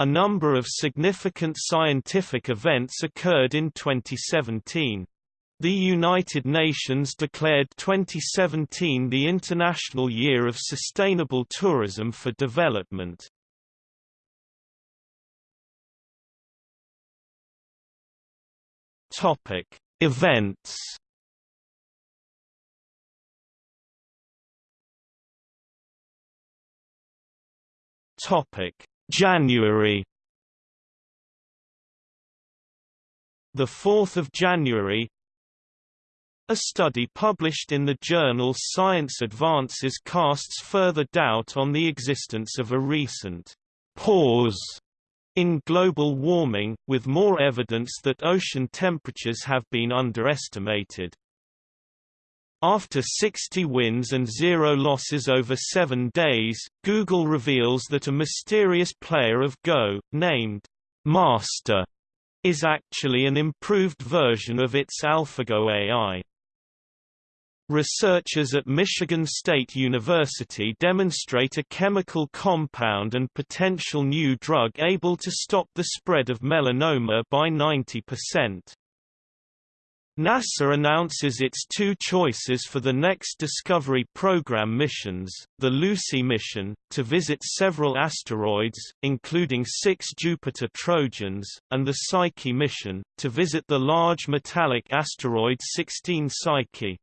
A number of significant scientific events occurred in 2017. The United Nations declared 2017 the International Year of Sustainable Tourism for Development. Topic: Events. Topic: January. The 4th of January, a study published in the journal Science Advances casts further doubt on the existence of a recent pause in global warming, with more evidence that ocean temperatures have been underestimated. After 60 wins and zero losses over seven days, Google reveals that a mysterious player of Go, named Master, is actually an improved version of its AlphaGo AI. Researchers at Michigan State University demonstrate a chemical compound and potential new drug able to stop the spread of melanoma by 90%. NASA announces its two choices for the next Discovery Program missions, the Lucy mission, to visit several asteroids, including six Jupiter Trojans, and the Psyche mission, to visit the large metallic asteroid 16 Psyche.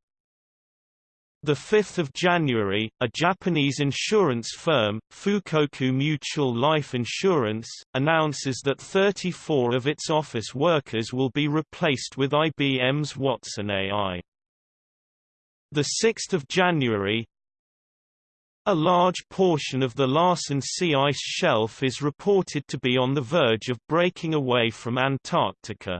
The 5th of January, a Japanese insurance firm, Fukoku Mutual Life Insurance, announces that 34 of its office workers will be replaced with IBM's Watson AI. The 6th of January, a large portion of the Larsen C ice shelf is reported to be on the verge of breaking away from Antarctica.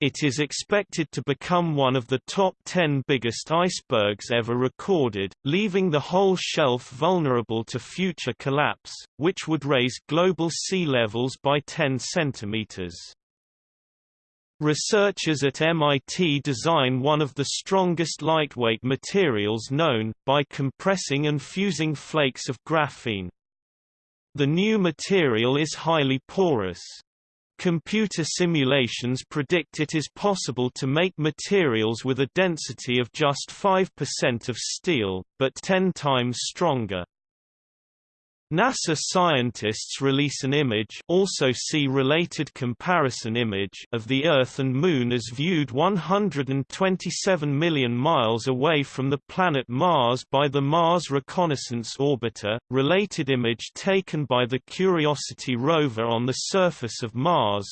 It is expected to become one of the top 10 biggest icebergs ever recorded, leaving the whole shelf vulnerable to future collapse, which would raise global sea levels by 10 centimeters. Researchers at MIT design one of the strongest lightweight materials known, by compressing and fusing flakes of graphene. The new material is highly porous. Computer simulations predict it is possible to make materials with a density of just 5% of steel, but 10 times stronger. NASA scientists release an image also see related comparison image of the Earth and Moon as viewed 127 million miles away from the planet Mars by the Mars Reconnaissance Orbiter, related image taken by the Curiosity rover on the surface of Mars,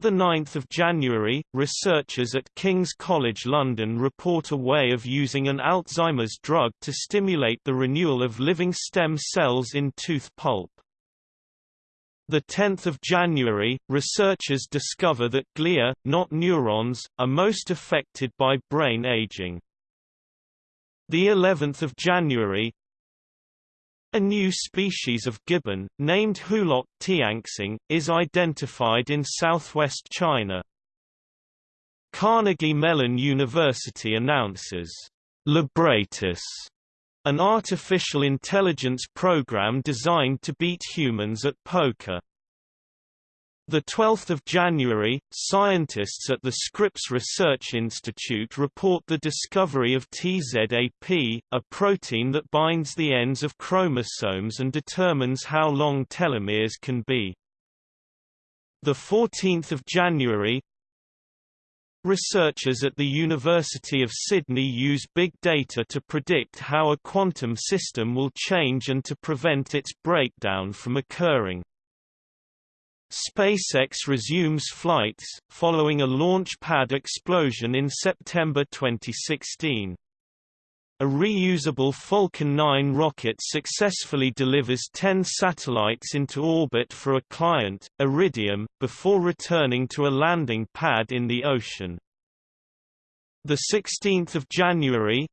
the 9th of January, researchers at King's College London report a way of using an Alzheimer's drug to stimulate the renewal of living stem cells in tooth pulp. The 10th of January, researchers discover that glia, not neurons, are most affected by brain aging. The 11th of January, a new species of gibbon, named Hoolock tianxing, is identified in southwest China. Carnegie Mellon University announces, Libratus, an artificial intelligence program designed to beat humans at poker. The 12th of January, scientists at the Scripps Research Institute report the discovery of TZAP, a protein that binds the ends of chromosomes and determines how long telomeres can be. The 14th of January, Researchers at the University of Sydney use big data to predict how a quantum system will change and to prevent its breakdown from occurring. SpaceX resumes flights, following a launch pad explosion in September 2016. A reusable Falcon 9 rocket successfully delivers 10 satellites into orbit for a client, Iridium, before returning to a landing pad in the ocean. 16 January,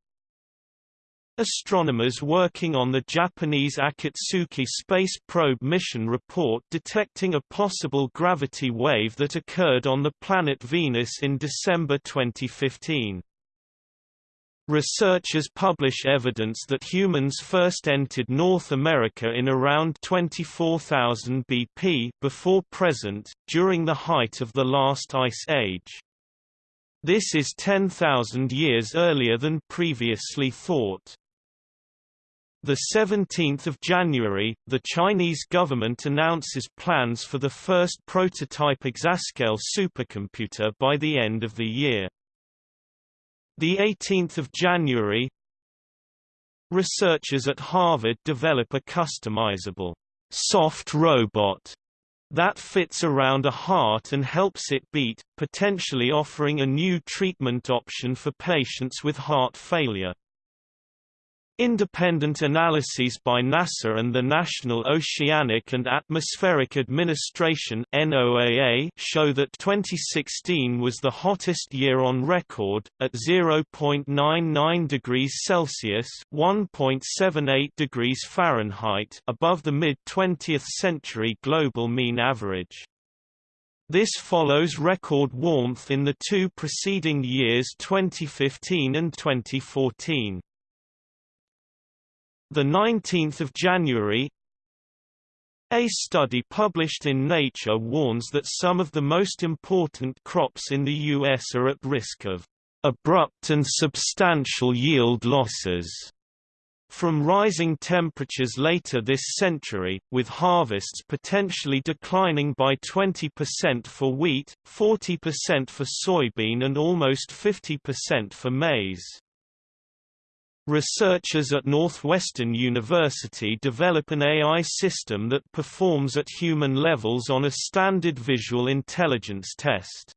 Astronomers working on the Japanese Akatsuki space probe mission report detecting a possible gravity wave that occurred on the planet Venus in December 2015. Researchers publish evidence that humans first entered North America in around 24,000 BP before present, during the height of the last ice age. This is 10,000 years earlier than previously thought. The 17th of January, the Chinese government announces plans for the first prototype exascale supercomputer by the end of the year. The 18th of January, researchers at Harvard develop a customizable soft robot that fits around a heart and helps it beat, potentially offering a new treatment option for patients with heart failure. Independent analyses by NASA and the National Oceanic and Atmospheric Administration NOAA show that 2016 was the hottest year on record, at 0.99 degrees Celsius (1.78 degrees Fahrenheit) above the mid-20th century global mean average. This follows record warmth in the two preceding years 2015 and 2014. The 19th of January, a study published in Nature warns that some of the most important crops in the U.S. are at risk of abrupt and substantial yield losses from rising temperatures later this century, with harvests potentially declining by 20% for wheat, 40% for soybean and almost 50% for maize. Researchers at Northwestern University develop an AI system that performs at human levels on a standard visual intelligence test.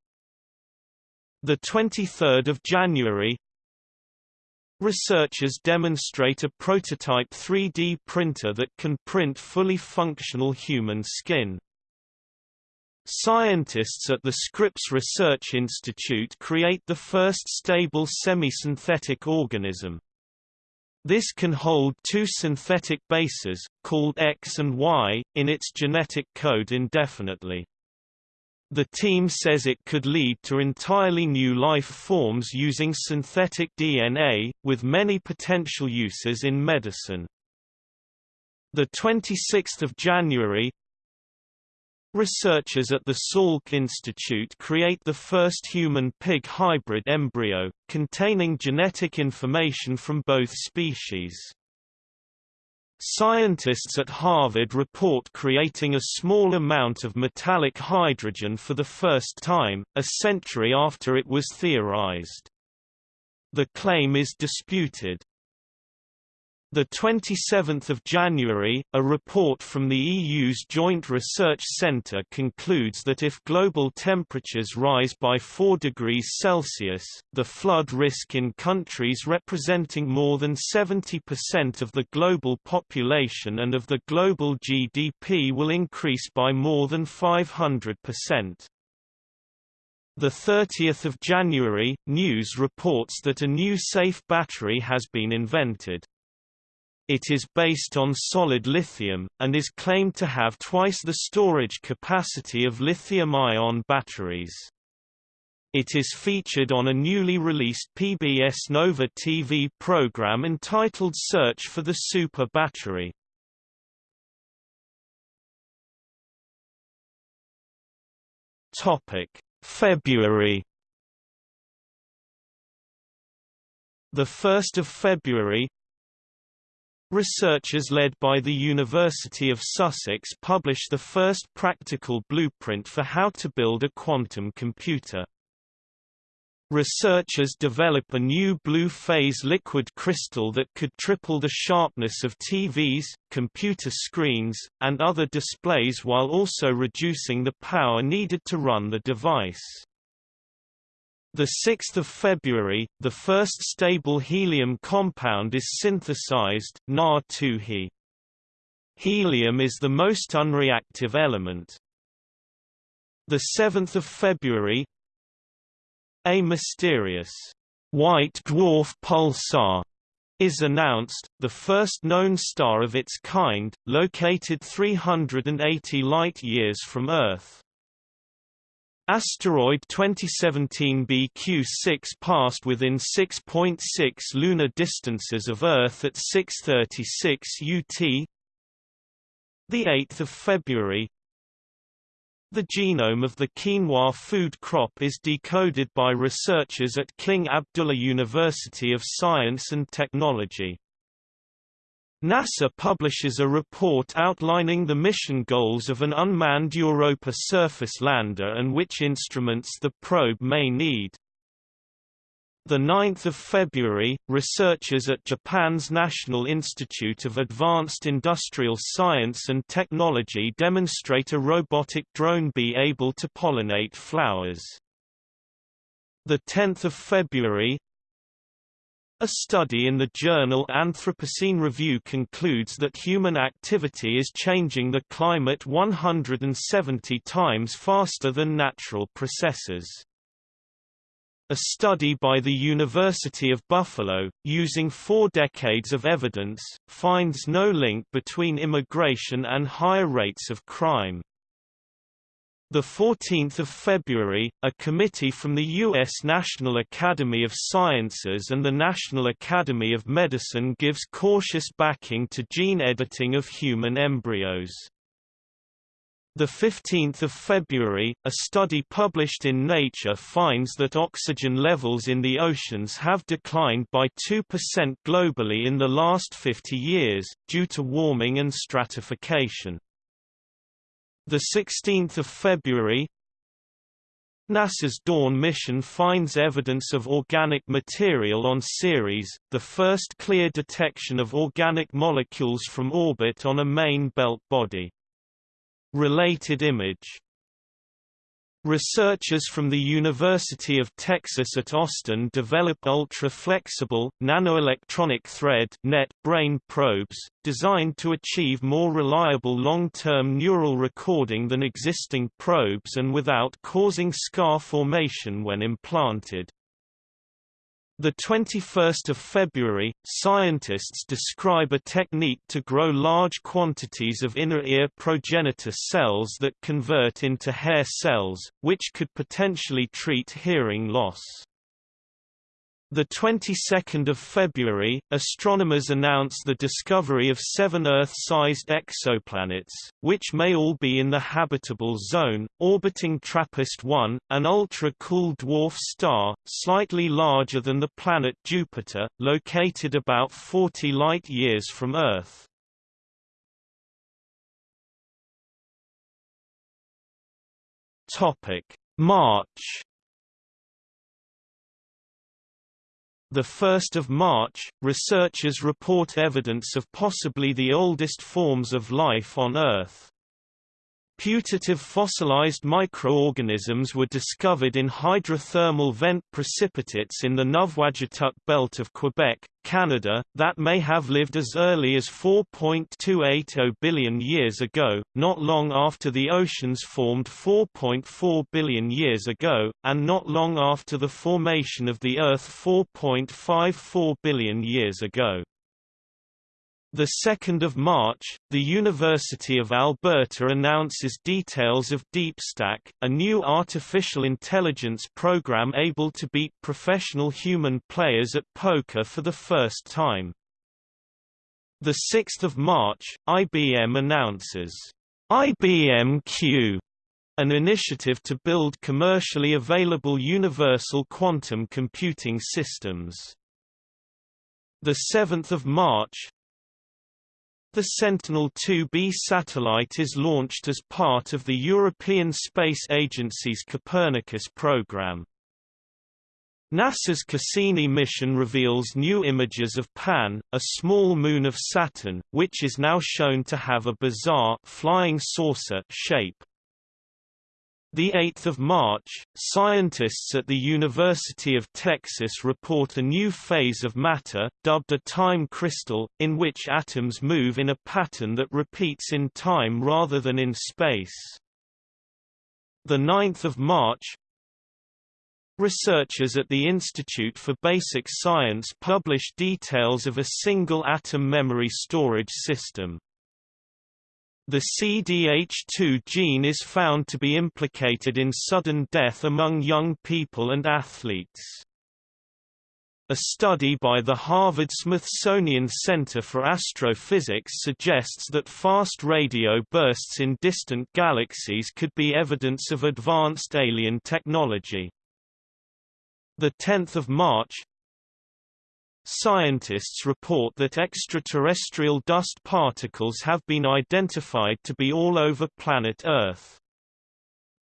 The 23rd of January, Researchers demonstrate a prototype 3D printer that can print fully functional human skin. Scientists at the Scripps Research Institute create the first stable semi-synthetic organism. This can hold two synthetic bases, called X and Y, in its genetic code indefinitely. The team says it could lead to entirely new life forms using synthetic DNA, with many potential uses in medicine. The 26th of January, Researchers at the Salk Institute create the first human-pig hybrid embryo, containing genetic information from both species. Scientists at Harvard report creating a small amount of metallic hydrogen for the first time, a century after it was theorized. The claim is disputed. The 27th of January, a report from the EU's Joint Research Centre concludes that if global temperatures rise by 4 degrees Celsius, the flood risk in countries representing more than 70% of the global population and of the global GDP will increase by more than 500%. The 30th of January, News reports that a new safe battery has been invented. It is based on solid lithium, and is claimed to have twice the storage capacity of lithium-ion batteries. It is featured on a newly released PBS Nova TV program entitled Search for the Super Battery. February The 1st of February, Researchers led by the University of Sussex publish the first practical blueprint for how to build a quantum computer. Researchers develop a new blue-phase liquid crystal that could triple the sharpness of TVs, computer screens, and other displays while also reducing the power needed to run the device. The 6th of February, the first stable helium compound is synthesized, Na2He. Helium is the most unreactive element. The 7th of February, a mysterious white dwarf pulsar is announced, the first known star of its kind, located 380 light-years from Earth. Asteroid 2017 BQ-6 passed within 6.6 lunar distances of Earth at 6:36 UT. The 8th of February. The genome of the quinoa food crop is decoded by researchers at King Abdullah University of Science and Technology. NASA publishes a report outlining the mission goals of an unmanned Europa surface lander and which instruments the probe may need. The 9th of February, researchers at Japan's National Institute of Advanced Industrial Science and Technology demonstrate a robotic drone bee able to pollinate flowers. The 10th of February, a study in the journal Anthropocene Review concludes that human activity is changing the climate 170 times faster than natural processes. A study by the University of Buffalo, using four decades of evidence, finds no link between immigration and higher rates of crime. The 14th of February, a committee from the U.S. National Academy of Sciences and the National Academy of Medicine gives cautious backing to gene editing of human embryos. The 15th of February, a study published in Nature finds that oxygen levels in the oceans have declined by 2% globally in the last 50 years, due to warming and stratification. The 16th of February, NASA's Dawn mission finds evidence of organic material on Ceres, the first clear detection of organic molecules from orbit on a main belt body. Related image Researchers from the University of Texas at Austin develop ultra-flexible, nanoelectronic thread net brain probes, designed to achieve more reliable long-term neural recording than existing probes and without causing scar formation when implanted. The 21st of February, scientists describe a technique to grow large quantities of inner ear progenitor cells that convert into hair cells, which could potentially treat hearing loss. The 22nd of February, astronomers announced the discovery of seven Earth-sized exoplanets, which may all be in the habitable zone, orbiting TRAPPIST-1, an ultra-cool dwarf star, slightly larger than the planet Jupiter, located about 40 light-years from Earth. March The 1st of March, researchers report evidence of possibly the oldest forms of life on Earth. Putative fossilized microorganisms were discovered in hydrothermal vent precipitates in the Nuvvuagittuq belt of Quebec, Canada, that may have lived as early as 4.280 billion years ago, not long after the oceans formed 4.4 billion years ago, and not long after the formation of the Earth 4.54 billion years ago. The 2nd of March, the University of Alberta announces details of DeepStack, a new artificial intelligence program able to beat professional human players at poker for the first time. The 6th of March, IBM announces IBM Q, an initiative to build commercially available universal quantum computing systems. The 7th of March, the Sentinel-2B satellite is launched as part of the European Space Agency's Copernicus program. NASA's Cassini mission reveals new images of Pan, a small moon of Saturn, which is now shown to have a bizarre flying saucer shape. The 8th of March, scientists at the University of Texas report a new phase of matter, dubbed a time crystal, in which atoms move in a pattern that repeats in time rather than in space. The 9th of March, Researchers at the Institute for Basic Science publish details of a single atom memory storage system. The CDH2 gene is found to be implicated in sudden death among young people and athletes. A study by the Harvard-Smithsonian Center for Astrophysics suggests that fast radio bursts in distant galaxies could be evidence of advanced alien technology. 10 March Scientists report that extraterrestrial dust particles have been identified to be all over planet Earth.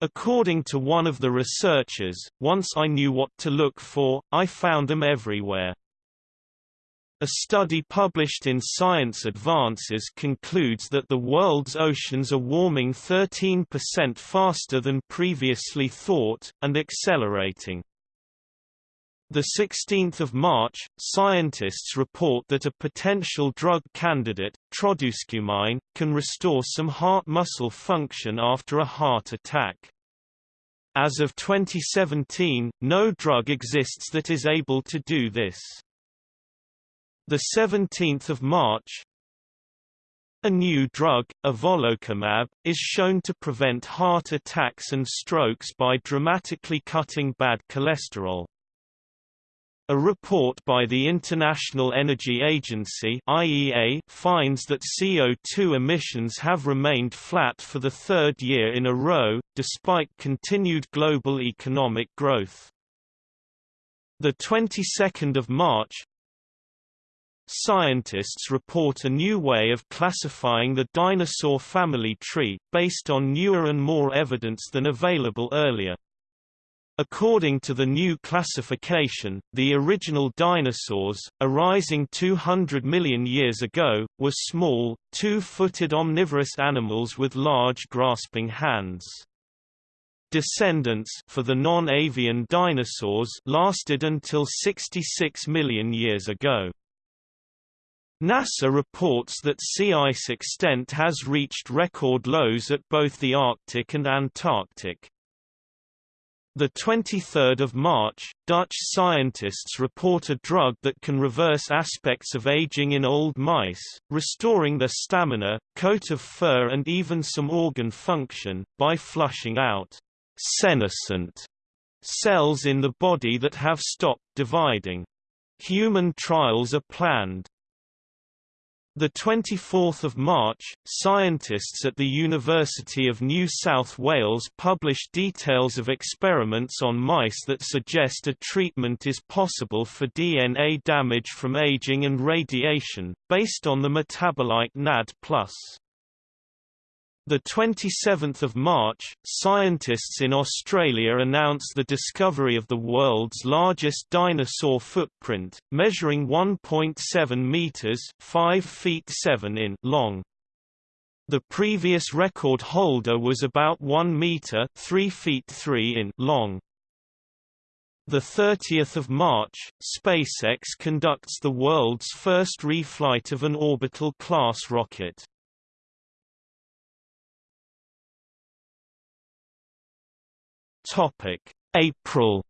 According to one of the researchers, once I knew what to look for, I found them everywhere. A study published in Science Advances concludes that the world's oceans are warming 13% faster than previously thought, and accelerating. The 16th of March, scientists report that a potential drug candidate, trodusquemine, can restore some heart muscle function after a heart attack. As of 2017, no drug exists that is able to do this. The 17th of March, a new drug, evolocumab, is shown to prevent heart attacks and strokes by dramatically cutting bad cholesterol. A report by the International Energy Agency (IEA) finds that CO2 emissions have remained flat for the third year in a row, despite continued global economic growth. The 22nd of March, Scientists report a new way of classifying the dinosaur family tree, based on newer and more evidence than available earlier. According to the new classification, the original dinosaurs, arising 200 million years ago, were small, two-footed omnivorous animals with large grasping hands. Descendants for the non-avian dinosaurs lasted until 66 million years ago. NASA reports that sea ice extent has reached record lows at both the Arctic and Antarctic. The 23rd of March, Dutch scientists report a drug that can reverse aspects of aging in old mice, restoring their stamina, coat of fur and even some organ function, by flushing out senescent cells in the body that have stopped dividing. Human trials are planned. The 24th of March, scientists at the University of New South Wales published details of experiments on mice that suggest a treatment is possible for DNA damage from aging and radiation, based on the metabolite NAD+. The 27th of March, scientists in Australia announced the discovery of the world's largest dinosaur footprint, measuring 1.7 meters (5 feet 7 in) long. The previous record holder was about 1 meter (3 feet 3 in) long. The 30th of March, SpaceX conducts the world's first reflight of an orbital class rocket. Topic: April.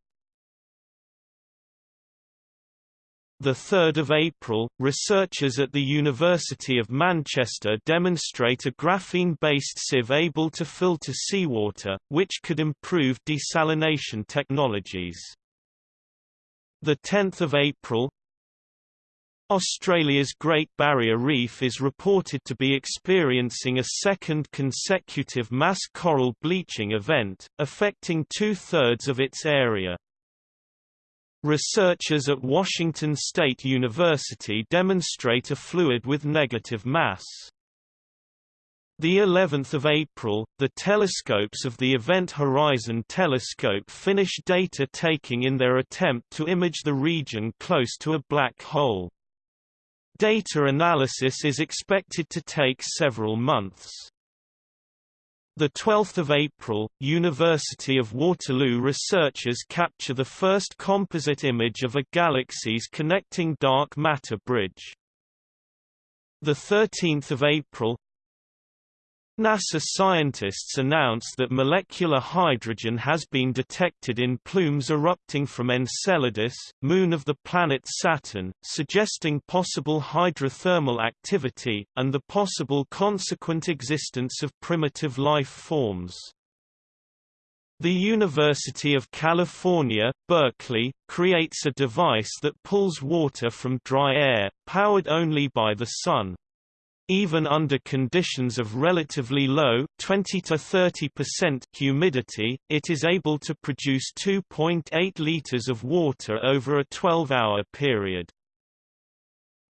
The 3rd of April, researchers at the University of Manchester demonstrate a graphene-based sieve able to filter seawater, which could improve desalination technologies. The 10th of April, Australia's Great Barrier Reef is reported to be experiencing a second consecutive mass coral bleaching event, affecting two-thirds of its area. Researchers at Washington State University demonstrate a fluid with negative mass. The 11th of April, the telescopes of the Event Horizon Telescope finish data taking in their attempt to image the region close to a black hole. Data analysis is expected to take several months. The 12th of April, University of Waterloo researchers capture the first composite image of a galaxy's connecting dark matter bridge. The 13th of April, NASA scientists announced that molecular hydrogen has been detected in plumes erupting from Enceladus, moon of the planet Saturn, suggesting possible hydrothermal activity, and the possible consequent existence of primitive life forms. The University of California, Berkeley, creates a device that pulls water from dry air, powered only by the sun. Even under conditions of relatively low 20 to 30% humidity, it is able to produce 2.8 liters of water over a 12-hour period.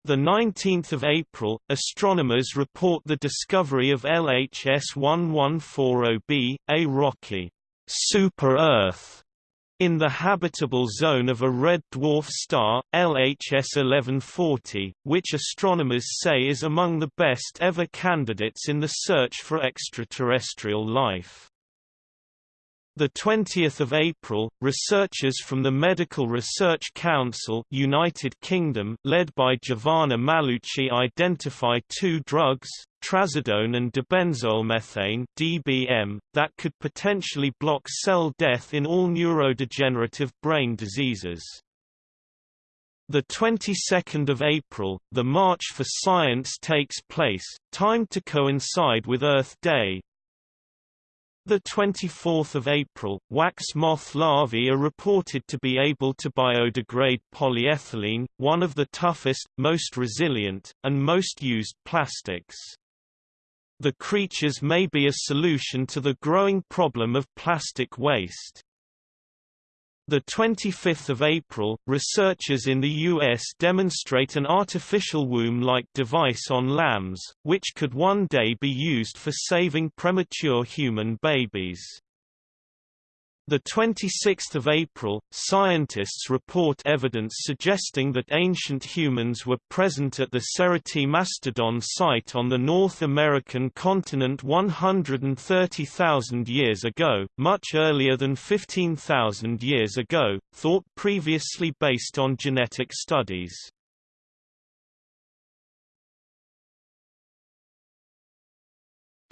The 19th of April, astronomers report the discovery of LHS 1140b, a rocky super-Earth in the habitable zone of a red dwarf star, LHS 1140, which astronomers say is among the best ever candidates in the search for extraterrestrial life. The 20th of April, researchers from the Medical Research Council, United Kingdom, led by Giovanna Mallucci, identify two drugs, trazodone and dibenzoylmethane (DBM), that could potentially block cell death in all neurodegenerative brain diseases. The 22nd of April, the March for Science takes place, timed to coincide with Earth Day, the 24th of April, wax moth larvae are reported to be able to biodegrade polyethylene, one of the toughest, most resilient, and most used plastics. The creatures may be a solution to the growing problem of plastic waste. The 25th of April, researchers in the U.S. demonstrate an artificial womb-like device on lambs, which could one day be used for saving premature human babies. The 26th of April, scientists report evidence suggesting that ancient humans were present at the Cerutti Mastodon site on the North American continent 130,000 years ago, much earlier than 15,000 years ago, thought previously based on genetic studies.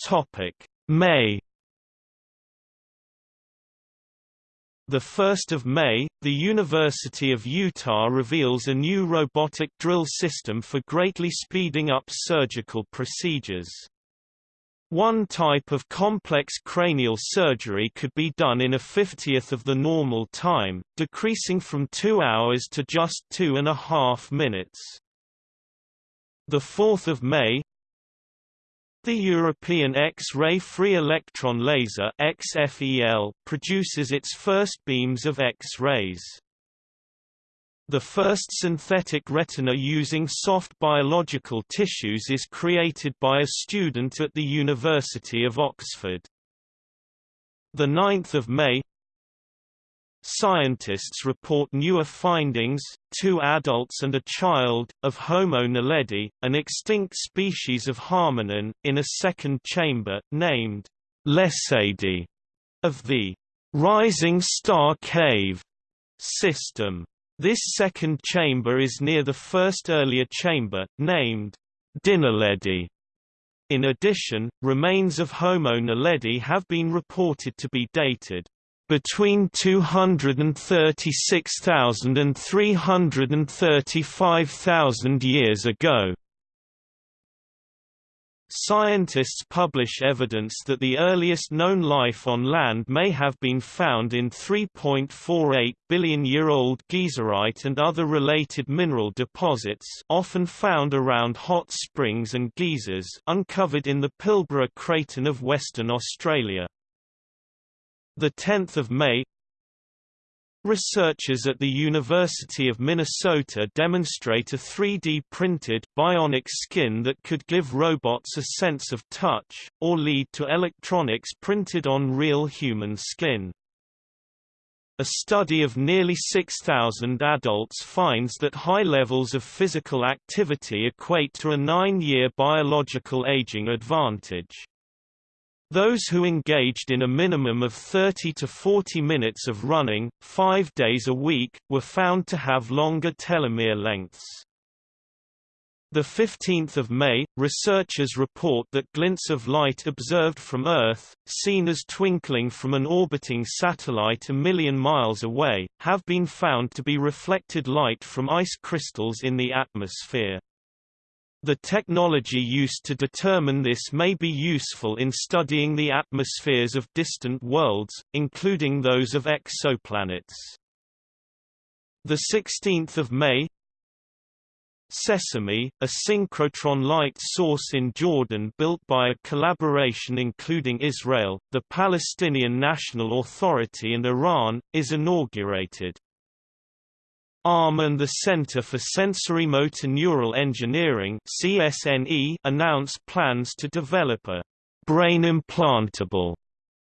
Topic: May 1 May, the University of Utah reveals a new robotic drill system for greatly speeding up surgical procedures. One type of complex cranial surgery could be done in a fiftieth of the normal time, decreasing from two hours to just two and a half minutes. 4 May, the European X-ray free electron laser XFEL produces its first beams of X-rays. The first synthetic retina using soft biological tissues is created by a student at the University of Oxford. 9 May Scientists report newer findings, two adults and a child, of Homo naledi, an extinct species of hominin, in a second chamber, named Lesedi, of the Rising Star Cave system. This second chamber is near the first earlier chamber, named Dinaledi. In addition, remains of Homo naledi have been reported to be dated between 236,000 and 335,000 years ago. Scientists publish evidence that the earliest known life on land may have been found in 3.48 billion-year-old geyserite and other related mineral deposits often found around hot springs and geysers uncovered in the Pilbara Craton of Western Australia. The 10th of May Researchers at the University of Minnesota demonstrate a 3D printed, bionic skin that could give robots a sense of touch, or lead to electronics printed on real human skin. A study of nearly 6,000 adults finds that high levels of physical activity equate to a nine-year biological aging advantage. Those who engaged in a minimum of 30 to 40 minutes of running, five days a week, were found to have longer telomere lengths. The 15th of May, researchers report that glints of light observed from Earth, seen as twinkling from an orbiting satellite a million miles away, have been found to be reflected light from ice crystals in the atmosphere. The technology used to determine this may be useful in studying the atmospheres of distant worlds, including those of exoplanets. The 16th of May, Sesame, a synchrotron light source in Jordan built by a collaboration including Israel, the Palestinian National Authority and Iran, is inaugurated. ARM and the Center for Sensory Motor Neural Engineering CSNE announce plans to develop a brain implantable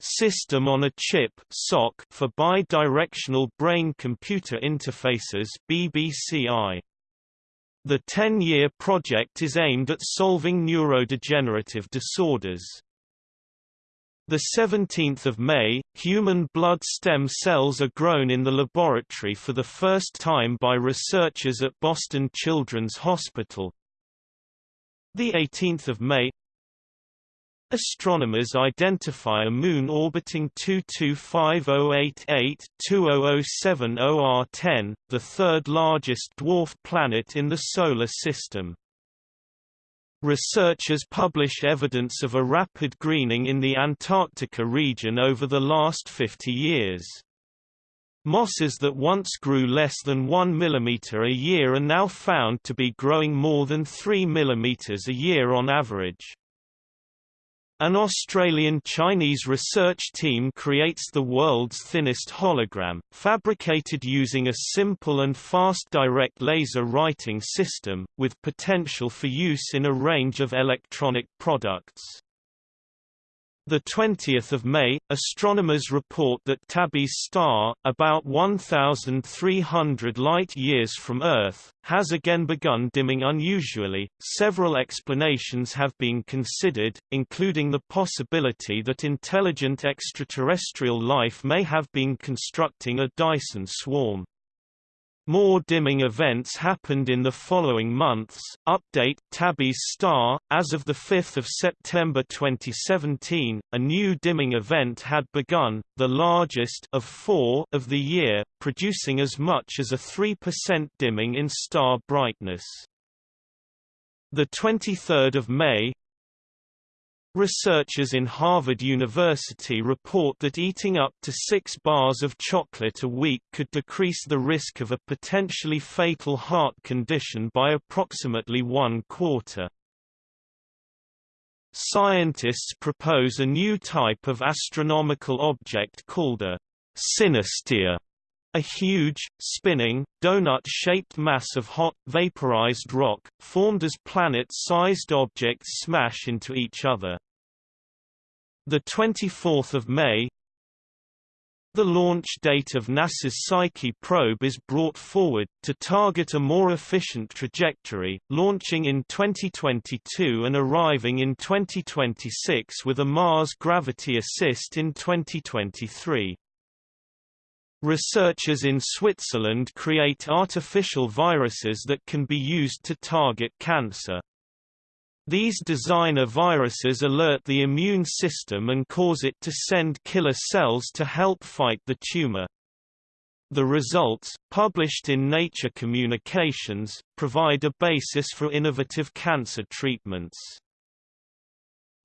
system on a chip SoC for bidirectional brain-computer interfaces BBCI. The 10-year project is aimed at solving neurodegenerative disorders. The 17th of May, human blood stem cells are grown in the laboratory for the first time by researchers at Boston Children's Hospital. The 18th of May, Astronomers identify a moon orbiting 225088-2007 OR10, the third largest dwarf planet in the Solar System. Researchers publish evidence of a rapid greening in the Antarctica region over the last 50 years. Mosses that once grew less than 1 mm a year are now found to be growing more than 3 mm a year on average. An Australian-Chinese research team creates the world's thinnest hologram, fabricated using a simple and fast direct laser writing system, with potential for use in a range of electronic products. The 20th of May, astronomers report that Tabby's star, about 1,300 light-years from Earth, has again begun dimming unusually. Several explanations have been considered, including the possibility that intelligent extraterrestrial life may have been constructing a Dyson swarm. More dimming events happened in the following months. Update Tabby's star as of the 5th of September 2017, a new dimming event had begun, the largest of 4 of the year, producing as much as a 3% dimming in star brightness. The 23rd of May, Researchers in Harvard University report that eating up to six bars of chocolate a week could decrease the risk of a potentially fatal heart condition by approximately one quarter. Scientists propose a new type of astronomical object called a synestia, a huge, spinning, donut-shaped mass of hot, vaporized rock, formed as planet-sized objects smash into each other. 24 May The launch date of NASA's Psyche probe is brought forward, to target a more efficient trajectory, launching in 2022 and arriving in 2026 with a Mars gravity assist in 2023. Researchers in Switzerland create artificial viruses that can be used to target cancer. These designer viruses alert the immune system and cause it to send killer cells to help fight the tumor. The results, published in Nature Communications, provide a basis for innovative cancer treatments.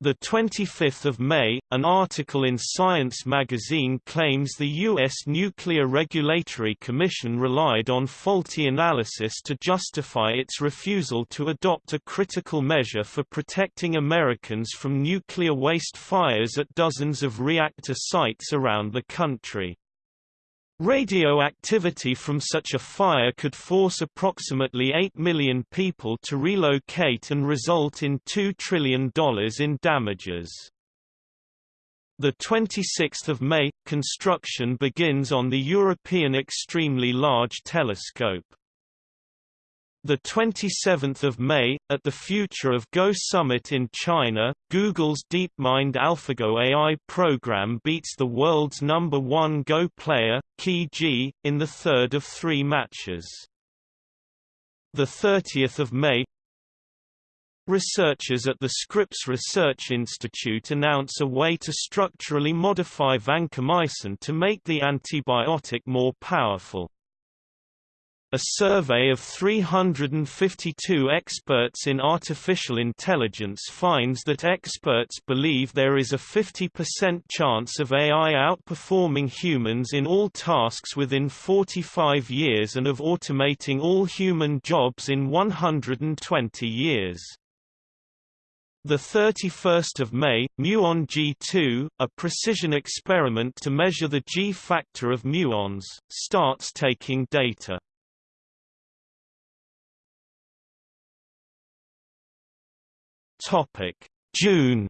The 25th of May, an article in Science magazine claims the U.S. Nuclear Regulatory Commission relied on faulty analysis to justify its refusal to adopt a critical measure for protecting Americans from nuclear waste fires at dozens of reactor sites around the country. Radioactivity from such a fire could force approximately 8 million people to relocate and result in $2 trillion in damages. The 26th of May, construction begins on the European Extremely Large Telescope. The 27th of May, at the Future of Go summit in China, Google's DeepMind AlphaGo AI program beats the world's number one Go player, Ke Jie, in the third of three matches. The 30th of May, Researchers at the Scripps Research Institute announce a way to structurally modify vancomycin to make the antibiotic more powerful. A survey of 352 experts in artificial intelligence finds that experts believe there is a 50% chance of AI outperforming humans in all tasks within 45 years and of automating all human jobs in 120 years. The 31st of May, muon G2, a precision experiment to measure the G factor of muons, starts taking data. Topic: June.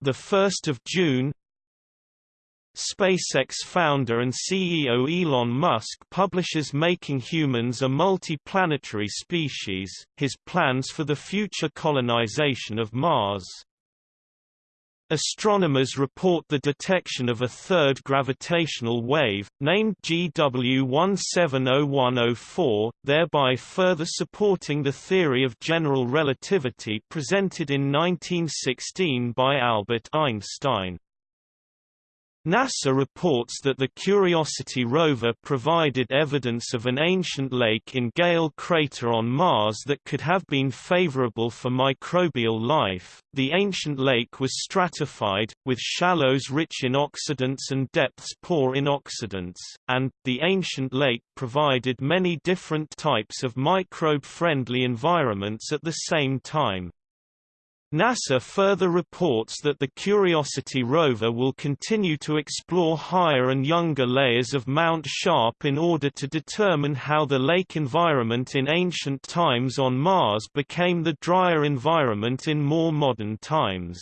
The 1st of June, SpaceX founder and CEO Elon Musk publishes Making Humans a Multi-Planetary Species, his plans for the future colonization of Mars. Astronomers report the detection of a third gravitational wave, named GW170104, thereby further supporting the theory of general relativity presented in 1916 by Albert Einstein. NASA reports that the Curiosity rover provided evidence of an ancient lake in Gale crater on Mars that could have been favorable for microbial life. The ancient lake was stratified, with shallows rich in oxidants and depths poor in oxidants, and, the ancient lake provided many different types of microbe-friendly environments at the same time. NASA further reports that the Curiosity rover will continue to explore higher and younger layers of Mount Sharp in order to determine how the lake environment in ancient times on Mars became the drier environment in more modern times.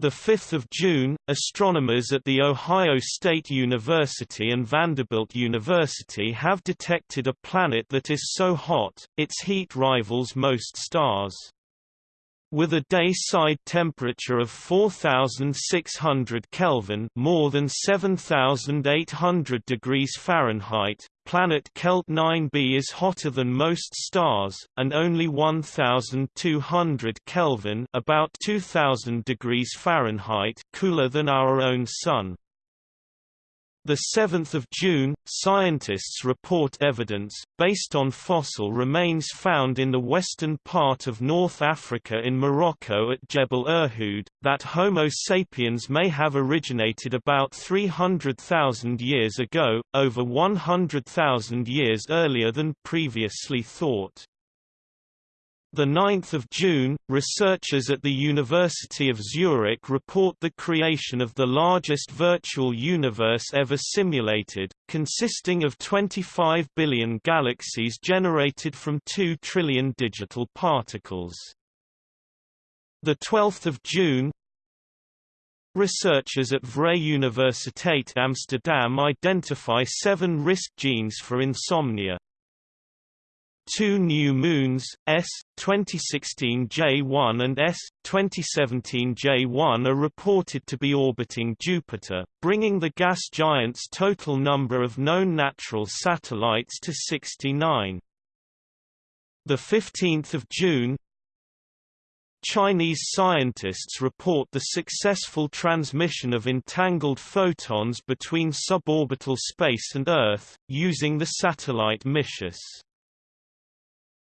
5 June, astronomers at The Ohio State University and Vanderbilt University have detected a planet that is so hot, its heat rivals most stars. With a day-side temperature of 4600 Kelvin, more than 7800 degrees Fahrenheit, planet Kelt 9b is hotter than most stars and only 1200 Kelvin, about 2000 degrees Fahrenheit, cooler than our own sun. The 7th of June, scientists report evidence, based on fossil remains found in the western part of North Africa in Morocco at Jebel Irhoud, that Homo sapiens may have originated about 300,000 years ago, over 100,000 years earlier than previously thought. The 9th of June, researchers at the University of Zurich report the creation of the largest virtual universe ever simulated, consisting of 25 billion galaxies generated from 2 trillion digital particles. The 12th of June, Researchers at Vrije Universiteit Amsterdam identify seven risk genes for insomnia. Two new moons, S. 2016 J1 and S. 2017 J1 are reported to be orbiting Jupiter, bringing the gas giant's total number of known natural satellites to 69. 15 June Chinese scientists report the successful transmission of entangled photons between suborbital space and Earth, using the satellite Micius.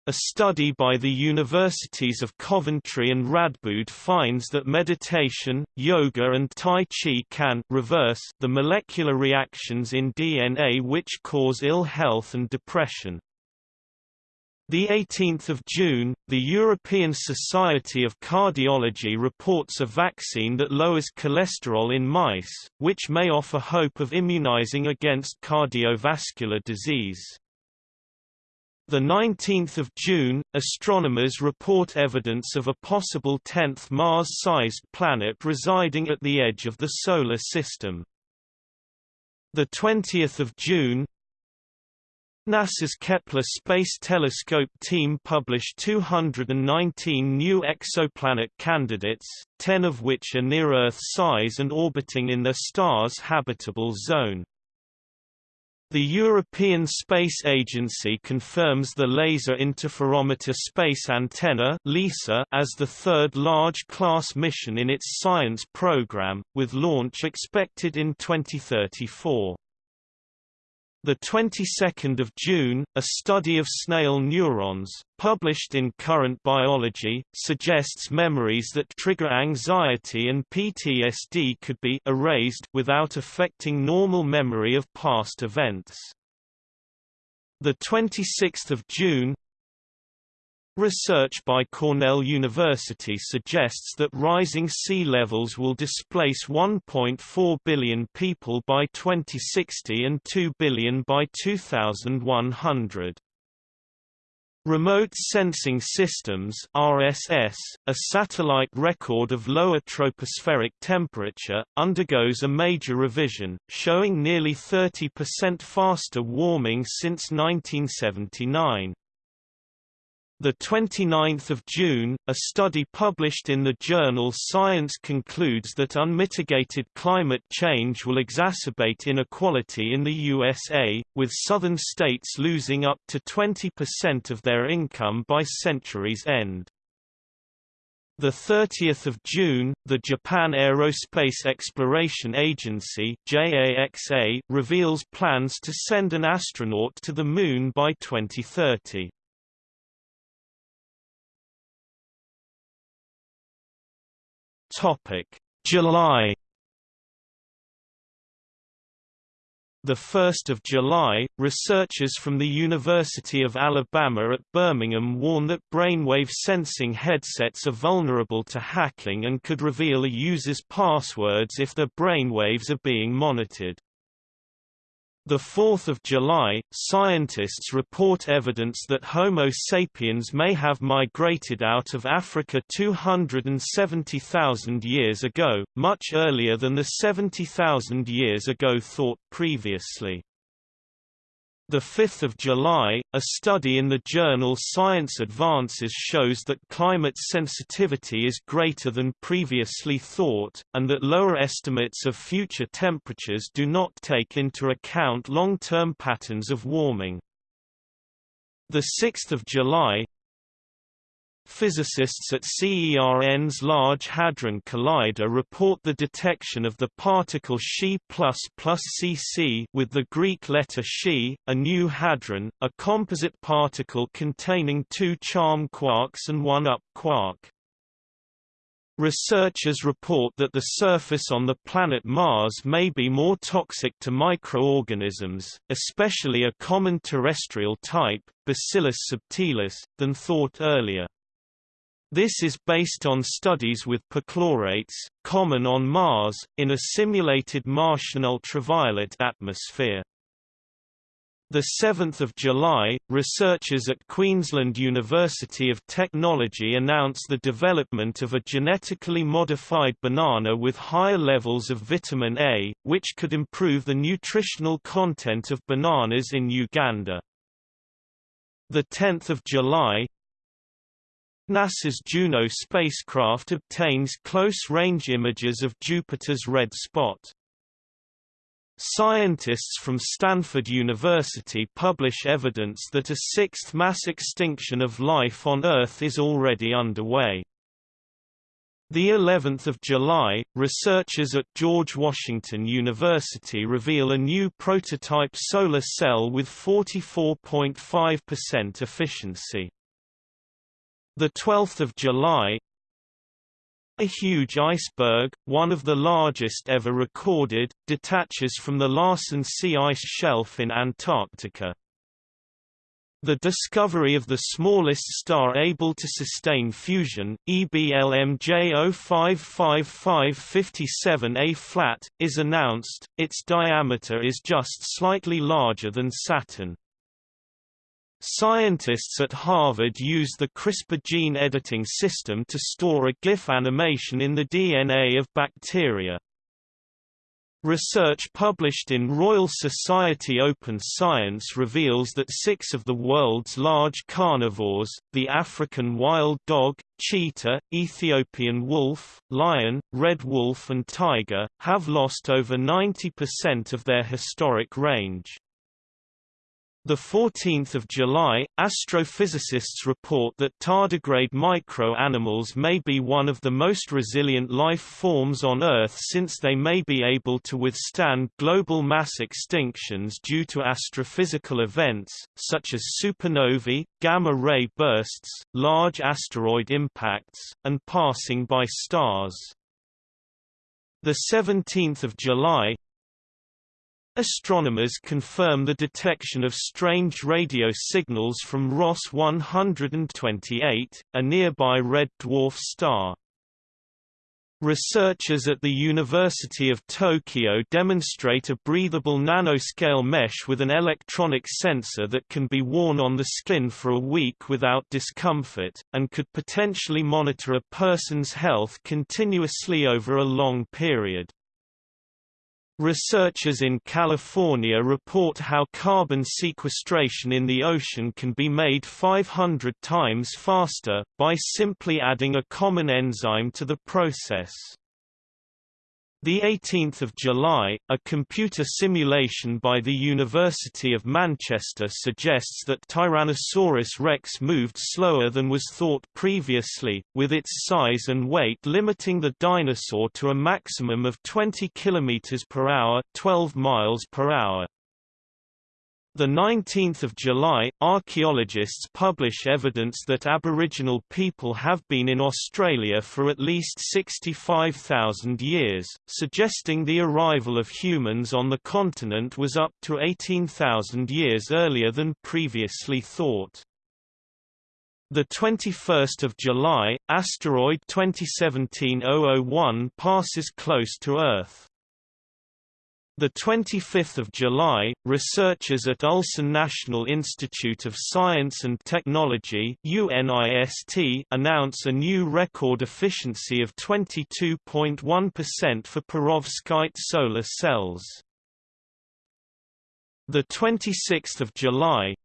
A study by the universities of Coventry and Radboud finds that meditation, yoga and Tai Chi can reverse the molecular reactions in DNA which cause ill health and depression. The 18th of June, the European Society of Cardiology reports a vaccine that lowers cholesterol in mice, which may offer hope of immunizing against cardiovascular disease. The 19th of June, astronomers report evidence of a possible 10th Mars-sized planet residing at the edge of the solar system. The 20th of June, NASA's Kepler Space Telescope team published 219 new exoplanet candidates, 10 of which are near Earth size and orbiting in their star's habitable zone. The European Space Agency confirms the Laser Interferometer Space Antenna (LISA) as the third large-class mission in its science program, with launch expected in 2034. The 22nd of June, a study of snail neurons, published in Current Biology, suggests memories that trigger anxiety and PTSD could be erased without affecting normal memory of past events. The 26th of June, Research by Cornell University suggests that rising sea levels will displace 1.4 billion people by 2060 and 2 billion by 2100. Remote Sensing Systems RSS, a satellite record of lower tropospheric temperature, undergoes a major revision, showing nearly 30% faster warming since 1979. The 29th of June, a study published in the journal Science concludes that unmitigated climate change will exacerbate inequality in the USA, with southern states losing up to 20% of their income by century's end. The 30th of June, the Japan Aerospace Exploration Agency (JAXA) reveals plans to send an astronaut to the moon by 2030. Topic: July. The 1st of July, researchers from the University of Alabama at Birmingham warn that brainwave sensing headsets are vulnerable to hacking and could reveal a user's passwords if their brainwaves are being monitored. The 4th of July, scientists report evidence that Homo sapiens may have migrated out of Africa 270,000 years ago, much earlier than the 70,000 years ago thought previously. 5 July, a study in the journal Science Advances shows that climate sensitivity is greater than previously thought, and that lower estimates of future temperatures do not take into account long-term patterns of warming. 6 July, Physicists at CERN's Large Hadron Collider report the detection of the particle Xi++ cc with the Greek letter Xi, a new hadron, a composite particle containing two charm quarks and one up quark. Researchers report that the surface on the planet Mars may be more toxic to microorganisms, especially a common terrestrial type, Bacillus subtilis, than thought earlier. This is based on studies with perchlorates, common on Mars, in a simulated Martian ultraviolet atmosphere. 7 July, researchers at Queensland University of Technology announced the development of a genetically modified banana with higher levels of vitamin A, which could improve the nutritional content of bananas in Uganda. 10 July, NASA's Juno spacecraft obtains close-range images of Jupiter's red spot. Scientists from Stanford University publish evidence that a sixth mass extinction of life on Earth is already underway. The 11th of July, researchers at George Washington University reveal a new prototype solar cell with 44.5% efficiency. The 12th of July, a huge iceberg, one of the largest ever recorded, detaches from the Larsen C ice shelf in Antarctica. The discovery of the smallest star able to sustain fusion, EBLMJ 055557A flat, is announced, its diameter is just slightly larger than Saturn. Scientists at Harvard use the CRISPR gene editing system to store a GIF animation in the DNA of bacteria. Research published in Royal Society Open Science reveals that six of the world's large carnivores, the African wild dog, cheetah, Ethiopian wolf, lion, red wolf and tiger, have lost over 90% of their historic range. The 14th of July, astrophysicists report that tardigrade micro-animals may be one of the most resilient life forms on Earth since they may be able to withstand global mass extinctions due to astrophysical events, such as supernovae, gamma-ray bursts, large asteroid impacts, and passing by stars. The 17th of July, Astronomers confirm the detection of strange radio signals from Ross 128, a nearby red dwarf star. Researchers at the University of Tokyo demonstrate a breathable nanoscale mesh with an electronic sensor that can be worn on the skin for a week without discomfort, and could potentially monitor a person's health continuously over a long period. Researchers in California report how carbon sequestration in the ocean can be made 500 times faster, by simply adding a common enzyme to the process. The 18th of July, a computer simulation by the University of Manchester suggests that Tyrannosaurus rex moved slower than was thought previously, with its size and weight limiting the dinosaur to a maximum of 20 km per hour, 12 miles per hour. The 19th of July, archaeologists publish evidence that Aboriginal people have been in Australia for at least 65,000 years, suggesting the arrival of humans on the continent was up to 18,000 years earlier than previously thought. The 21st of July, asteroid 2017-001 passes close to Earth. The 25th of July, researchers at Ulsan National Institute of Science and Technology (UNIST) announce a new record efficiency of 22.1% for perovskite solar cells. The 26th of July,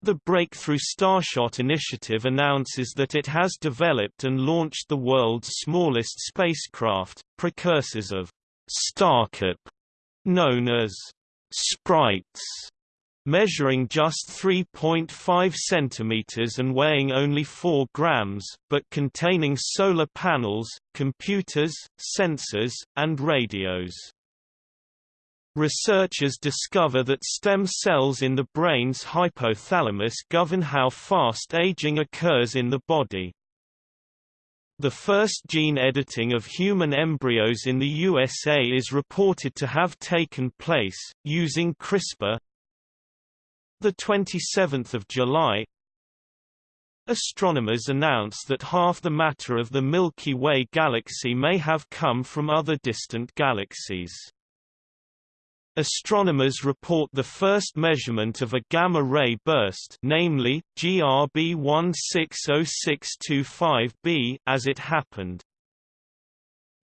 the Breakthrough Starshot initiative announces that it has developed and launched the world's smallest spacecraft, precursors of StarChip, known as sprites, measuring just 3.5 cm and weighing only 4 grams, but containing solar panels, computers, sensors, and radios. Researchers discover that stem cells in the brain's hypothalamus govern how fast aging occurs in the body. The first gene editing of human embryos in the USA is reported to have taken place, using CRISPR. 27 July Astronomers announce that half the matter of the Milky Way galaxy may have come from other distant galaxies. Astronomers report the first measurement of a gamma-ray burst namely, GRB 160625b as it happened.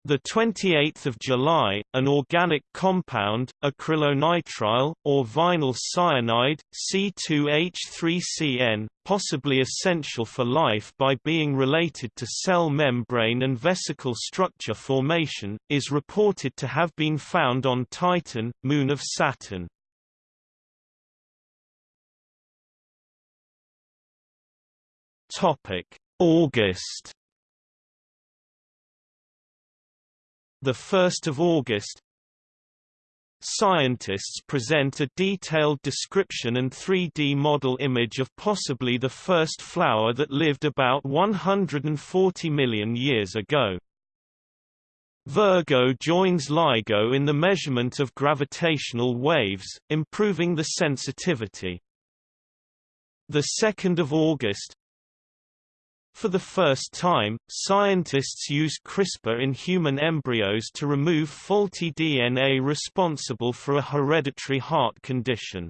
The 28th of July, an organic compound, acrylonitrile or vinyl cyanide, C2H3CN, possibly essential for life by being related to cell membrane and vesicle structure formation, is reported to have been found on Titan, moon of Saturn. Topic: August 1 August Scientists present a detailed description and 3D model image of possibly the first flower that lived about 140 million years ago. Virgo joins LIGO in the measurement of gravitational waves, improving the sensitivity. 2 August for the first time, scientists use CRISPR in human embryos to remove faulty DNA responsible for a hereditary heart condition.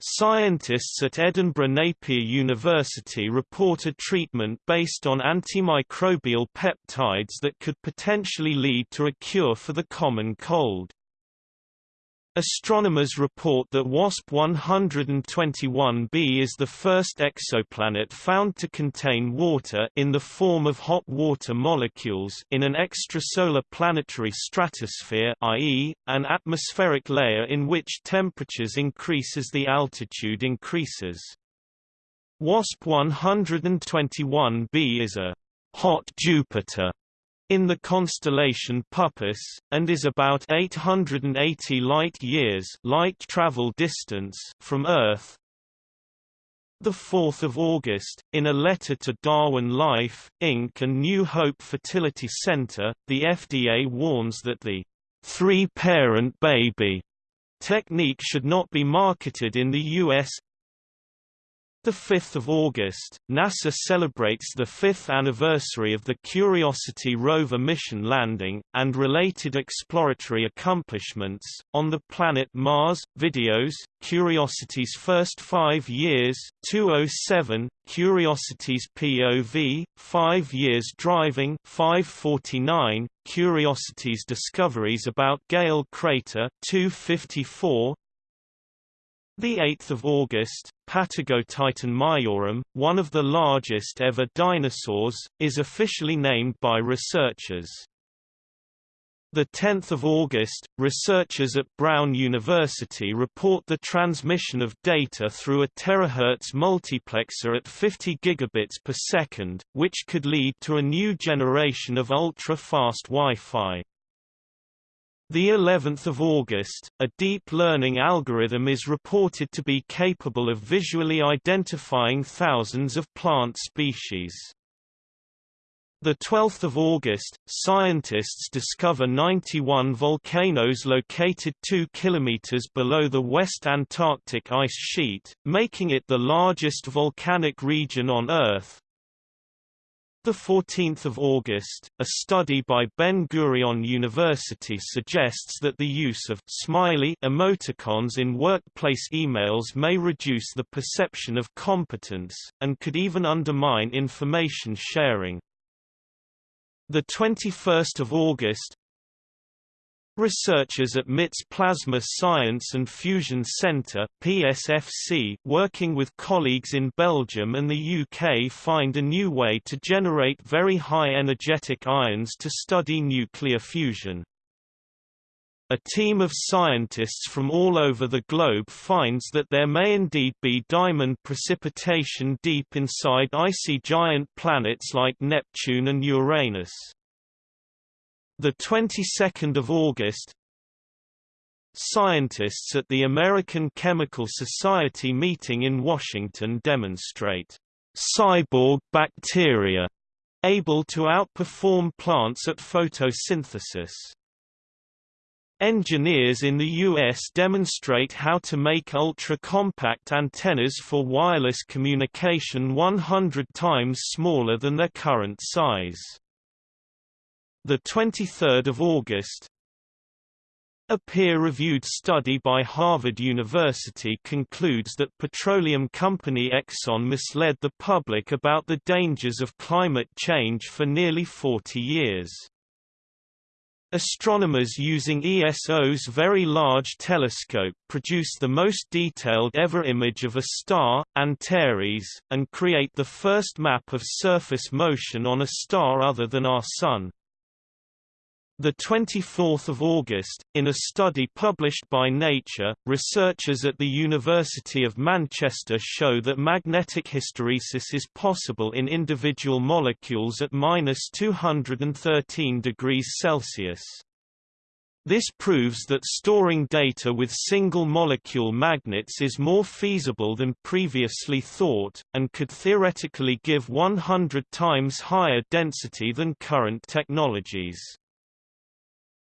Scientists at Edinburgh Napier University report a treatment based on antimicrobial peptides that could potentially lead to a cure for the common cold. Astronomers report that WASP 121b is the first exoplanet found to contain water in the form of hot water molecules in an extrasolar planetary stratosphere i.e., an atmospheric layer in which temperatures increase as the altitude increases. WASP 121b is a hot Jupiter in the constellation Puppis, and is about 880 light-years light travel distance from Earth. 4 August, in a letter to Darwin Life, Inc. and New Hope Fertility Center, the FDA warns that the three-parent baby technique should not be marketed in the U.S. 5 August, NASA celebrates the fifth anniversary of the Curiosity rover mission landing, and related exploratory accomplishments, on the planet Mars. Videos, Curiosity's first five years 207, Curiosity's POV, five years driving 549, Curiosity's discoveries about Gale Crater 254, the 8th of August, Patagotitan majorum, one of the largest ever dinosaurs, is officially named by researchers. The 10th of August, researchers at Brown University report the transmission of data through a terahertz multiplexer at 50 gigabits per second, which could lead to a new generation of ultra-fast Wi-Fi. The 11th of August, a deep learning algorithm is reported to be capable of visually identifying thousands of plant species. The 12th of August, scientists discover 91 volcanoes located 2 kilometers below the West Antarctic ice sheet, making it the largest volcanic region on Earth, the 14th of August, a study by Ben-Gurion University suggests that the use of smiley emoticons in workplace emails may reduce the perception of competence and could even undermine information sharing. The 21st of August, Researchers at MIT's Plasma Science and Fusion Centre (PSFC), working with colleagues in Belgium and the UK, find a new way to generate very high energetic ions to study nuclear fusion. A team of scientists from all over the globe finds that there may indeed be diamond precipitation deep inside icy giant planets like Neptune and Uranus. The 22nd of August, Scientists at the American Chemical Society meeting in Washington demonstrate cyborg bacteria able to outperform plants at photosynthesis. Engineers in the U.S. demonstrate how to make ultra-compact antennas for wireless communication 100 times smaller than their current size. The 23rd of August, a peer-reviewed study by Harvard University concludes that petroleum company Exxon misled the public about the dangers of climate change for nearly 40 years. Astronomers using ESO's Very Large Telescope produce the most detailed ever image of a star, Antares, and create the first map of surface motion on a star other than our Sun. The 24th of August, in a study published by Nature, researchers at the University of Manchester show that magnetic hysteresis is possible in individual molecules at minus 213 degrees Celsius. This proves that storing data with single-molecule magnets is more feasible than previously thought, and could theoretically give 100 times higher density than current technologies.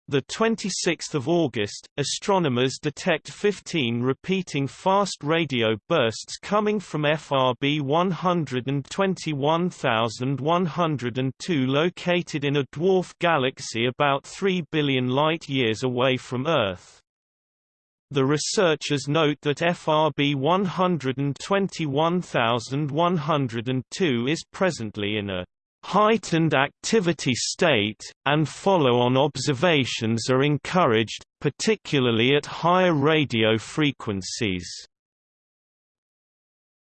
The 26th of August, astronomers detect 15 repeating fast radio bursts coming from FRB 121102 located in a dwarf galaxy about 3 billion light-years away from Earth. The researchers note that FRB 121102 is presently in a heightened activity state, and follow-on observations are encouraged, particularly at higher radio frequencies.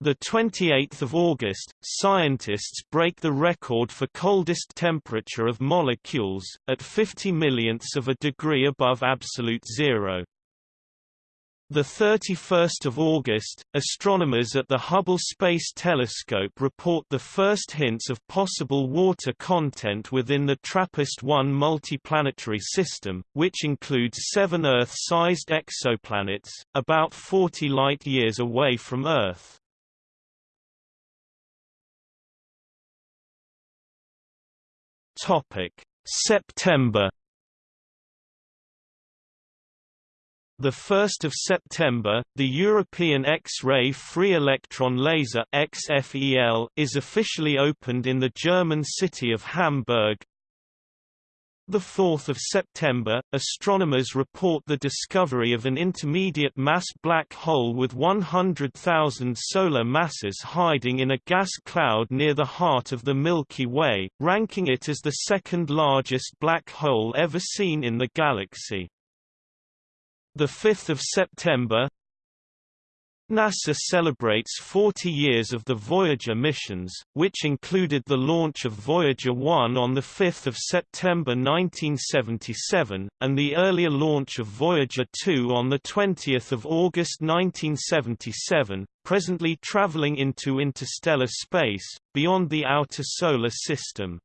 The 28th of August, scientists break the record for coldest temperature of molecules, at 50 millionths of a degree above absolute zero. The 31st of August, astronomers at the Hubble Space Telescope report the first hints of possible water content within the TRAPPIST-1 multiplanetary system, which includes seven Earth-sized exoplanets, about 40 light-years away from Earth. September. The 1st of September, the European X-ray free electron laser (XFEL) is officially opened in the German city of Hamburg. The 4th of September, astronomers report the discovery of an intermediate mass black hole with 100,000 solar masses hiding in a gas cloud near the heart of the Milky Way, ranking it as the second largest black hole ever seen in the galaxy. The 5th of September, NASA celebrates 40 years of the Voyager missions, which included the launch of Voyager 1 on 5 September 1977, and the earlier launch of Voyager 2 on 20 August 1977, presently traveling into interstellar space, beyond the outer solar system.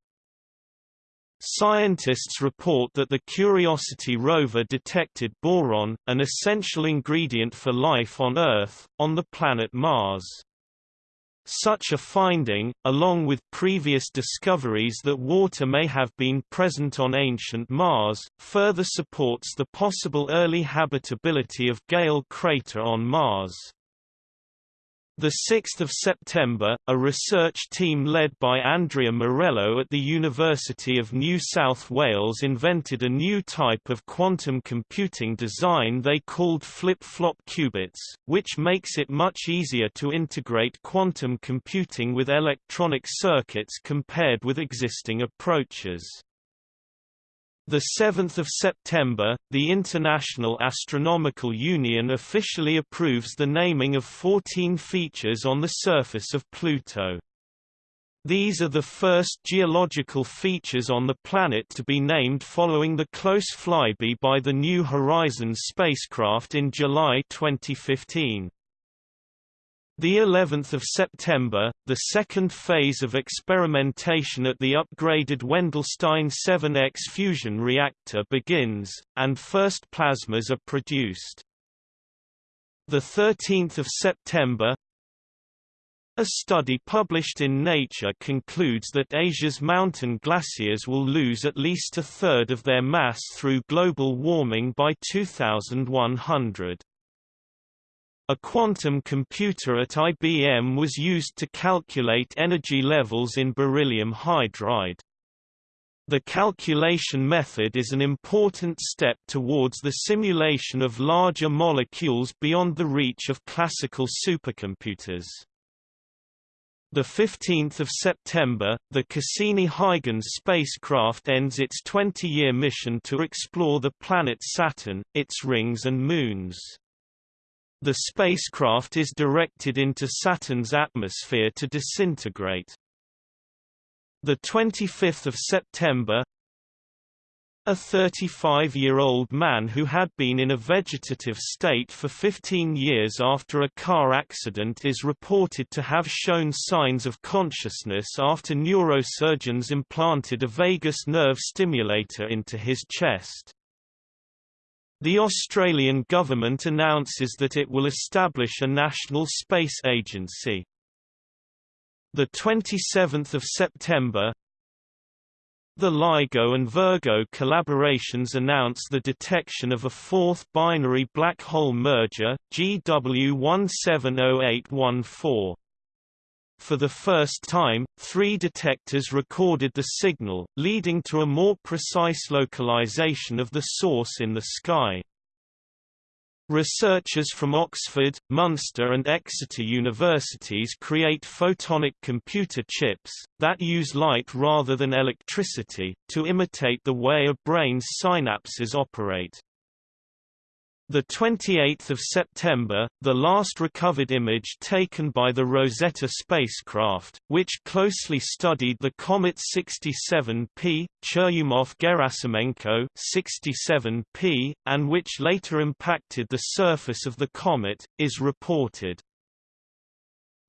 Scientists report that the Curiosity rover detected boron, an essential ingredient for life on Earth, on the planet Mars. Such a finding, along with previous discoveries that water may have been present on ancient Mars, further supports the possible early habitability of Gale crater on Mars. The 6th of September, a research team led by Andrea Morello at the University of New South Wales invented a new type of quantum computing design they called flip-flop qubits, which makes it much easier to integrate quantum computing with electronic circuits compared with existing approaches. The 7th of September, the International Astronomical Union officially approves the naming of 14 features on the surface of Pluto. These are the first geological features on the planet to be named following the close flyby by the New Horizons spacecraft in July 2015. The 11th of September, the second phase of experimentation at the upgraded Wendelstein 7X fusion reactor begins, and first plasmas are produced. The 13th of September, a study published in Nature concludes that Asia's mountain glaciers will lose at least a third of their mass through global warming by 2100. A quantum computer at IBM was used to calculate energy levels in beryllium hydride. The calculation method is an important step towards the simulation of larger molecules beyond the reach of classical supercomputers. The 15th of September, the Cassini-Huygens spacecraft ends its 20-year mission to explore the planet Saturn, its rings and moons. The spacecraft is directed into Saturn's atmosphere to disintegrate. The 25th of September, a 35-year-old man who had been in a vegetative state for 15 years after a car accident is reported to have shown signs of consciousness after neurosurgeons implanted a vagus nerve stimulator into his chest. The Australian government announces that it will establish a national space agency. The 27th of September, the LIGO and Virgo collaborations announce the detection of a fourth binary black hole merger, GW170814. For the first time, three detectors recorded the signal, leading to a more precise localization of the source in the sky. Researchers from Oxford, Munster and Exeter universities create photonic computer chips, that use light rather than electricity, to imitate the way a brain's synapses operate. The 28th of September, the last recovered image taken by the Rosetta spacecraft, which closely studied the comet 67P, Churyumov-Gerasimenko 67P, and which later impacted the surface of the comet, is reported.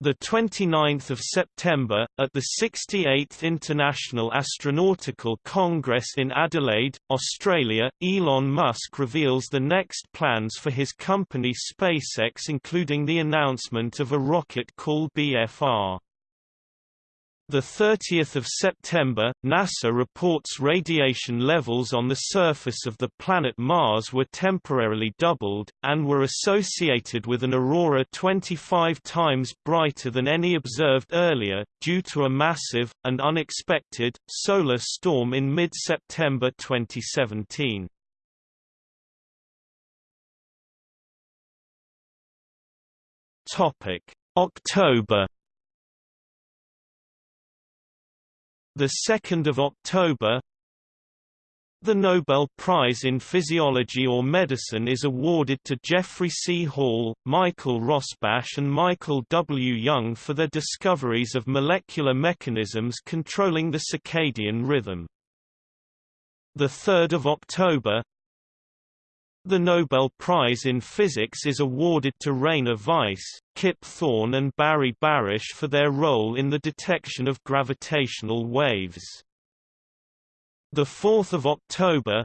The 29th of September, at the 68th International Astronautical Congress in Adelaide, Australia, Elon Musk reveals the next plans for his company SpaceX including the announcement of a rocket called BFR. The 30th of September, NASA reports radiation levels on the surface of the planet Mars were temporarily doubled, and were associated with an aurora 25 times brighter than any observed earlier, due to a massive, and unexpected, solar storm in mid-September 2017. Topic: October The 2nd of October The Nobel Prize in Physiology or Medicine is awarded to Jeffrey C. Hall, Michael Rosbash and Michael W. Young for their discoveries of molecular mechanisms controlling the circadian rhythm. The 3rd of October the Nobel Prize in Physics is awarded to Rainer Weiss, Kip Thorne and Barry Barish for their role in the detection of gravitational waves. 4 October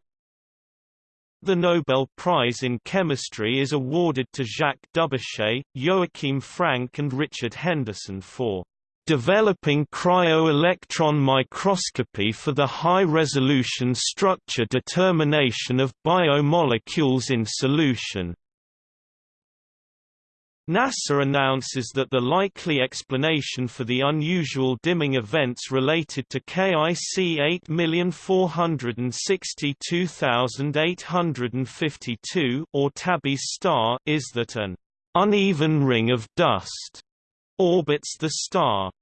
The Nobel Prize in Chemistry is awarded to Jacques Dubochet, Joachim Frank and Richard Henderson for developing cryo-electron microscopy for the high-resolution structure determination of biomolecules in solution. NASA announces that the likely explanation for the unusual dimming events related to KIC 8462852 or Tabby's star is that an uneven ring of dust orbits the star.